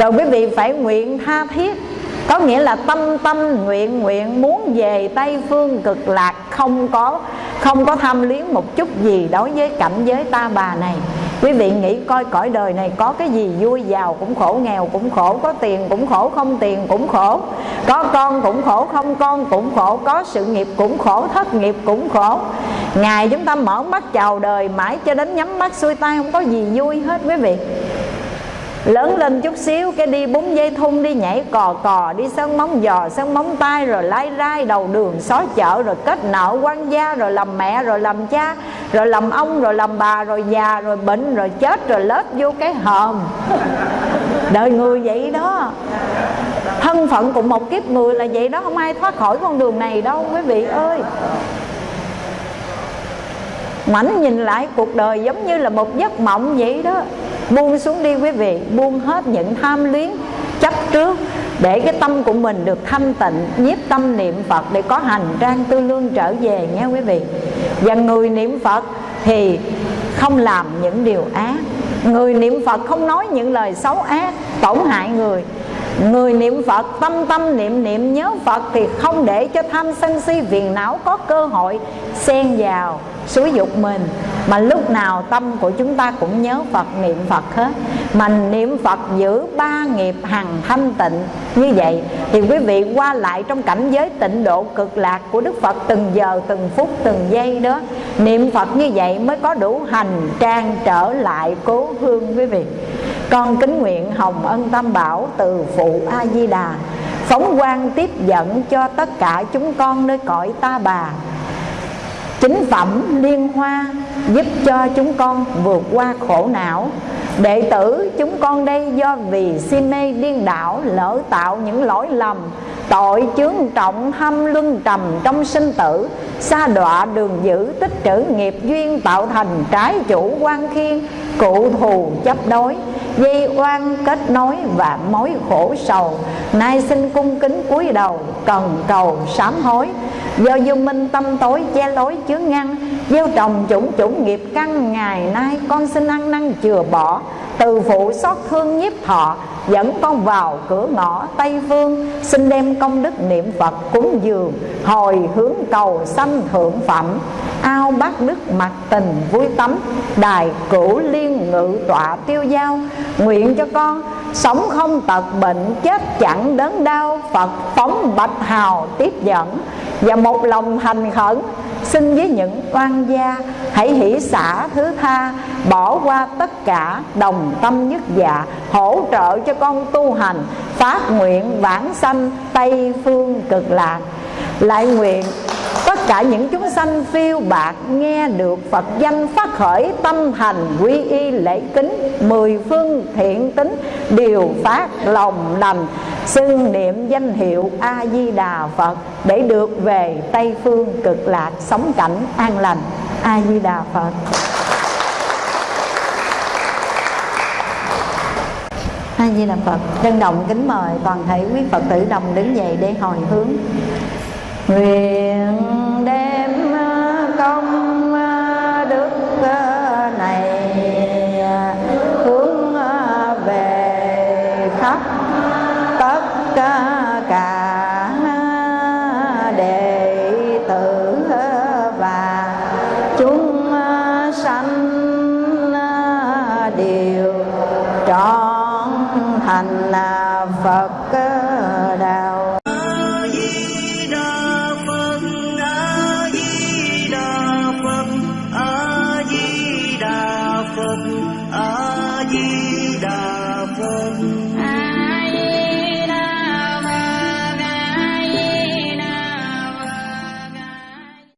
Rồi quý vị phải nguyện tha thiết. Có nghĩa là tâm tâm nguyện nguyện muốn về tây phương cực lạc không có không có tham luyến một chút gì đối với cảnh giới ta bà này. Quý vị nghĩ coi cõi đời này có cái gì vui, giàu cũng khổ, nghèo cũng khổ, có tiền cũng khổ, không tiền cũng khổ, có con cũng khổ, không con cũng khổ, có sự nghiệp cũng khổ, thất nghiệp cũng khổ. Ngày chúng ta mở mắt chào đời, mãi cho đến nhắm mắt xuôi tay, không có gì vui hết quý vị lớn lên chút xíu, cái đi búng dây thun, đi nhảy cò cò, đi sân móng giò sân móng tay, rồi lái rai, đầu đường, xó chợ rồi kết nợ quan gia, rồi làm mẹ, rồi làm cha, rồi làm ông, rồi làm bà, rồi già, rồi bệnh, rồi chết, rồi lết vô cái hòm. Đời người vậy đó. Thân phận của một kiếp người là vậy đó, không ai thoát khỏi con đường này đâu, quý vị ơi mảnh nhìn lại cuộc đời giống như là một giấc mộng vậy đó. Buông xuống đi quý vị, buông hết những tham luyến, chấp trước, để cái tâm của mình được thanh tịnh, nhiếp tâm niệm phật để có hành trang tư lương trở về nha quý vị. Và người niệm phật thì không làm những điều ác. Người niệm phật không nói những lời xấu ác, tổn hại người. Người niệm Phật, tâm tâm niệm niệm, nhớ Phật Thì không để cho tham sân si phiền não có cơ hội xen vào xúi dục mình, mà lúc nào tâm của chúng ta cũng nhớ Phật, niệm Phật hết. Mà niệm Phật giữ ba nghiệp hằng thanh tịnh như vậy, thì quý vị qua lại trong cảnh giới tịnh độ cực lạc của Đức Phật từng giờ, từng phút, từng giây đó, niệm Phật như vậy mới có đủ hành trang trở lại cố hương quý vị. Con kính nguyện hồng ân tam bảo từ phụ a di đà, phóng quang tiếp dẫn cho tất cả chúng con nơi cõi ta bà chính phẩm liên hoa giúp cho chúng con vượt qua khổ não. Đệ tử chúng con đây do vì si mê điên đảo lỡ tạo những lỗi lầm, tội chướng trọng hâm luân trầm trong sinh tử xa đọa đường giữ tích trữ nghiệp duyên tạo thành trái chủ quan khiên, cụ thù chấp đối, dây oan kết nối và mối khổ sầu. Nay xin cung kính cúi đầu, cần cầu sám hối do vô minh tâm tối, che lối chứa ngăn. Gieo trồng chủng chủng nghiệp căn ngày nay, con xin ăn năn chừa bỏ. Từ phụ xót thương nhiếp thọ, dẫn con vào cửa ngõ tây phương. Xin đem công đức niệm phật cúng dường, hồi hướng cầu sanh thượng phẩm. Ao bát đức mặt tình vui tắm, đài cửu liên ngự tọa tiêu giao. Nguyện cho con sống không tật bệnh, chết chẳng đớn đau, phật phóng bạch hào tiếp dẫn. Và một lòng thành khẩn, xin với những oan gia, hãy hỷ xả thứ tha, bỏ qua tất cả đồng tâm nhất dạ hỗ trợ cho con tu hành, phát nguyện vãng sanh, tây phương cực lạc lại nguyện, tất cả những chúng sanh phiêu bạc nghe được Phật danh phát khởi tâm thành quy y lễ kính, mười phương thiện tính, đều phát lòng lành xưng niệm danh hiệu A Di Đà Phật để được về Tây phương cực lạc sống cảnh an lành. A Di Đà Phật. A Di Đà Phật. Trân động kính mời toàn thể quý Phật tử đồng đứng dậy để hồi hướng nguyện đem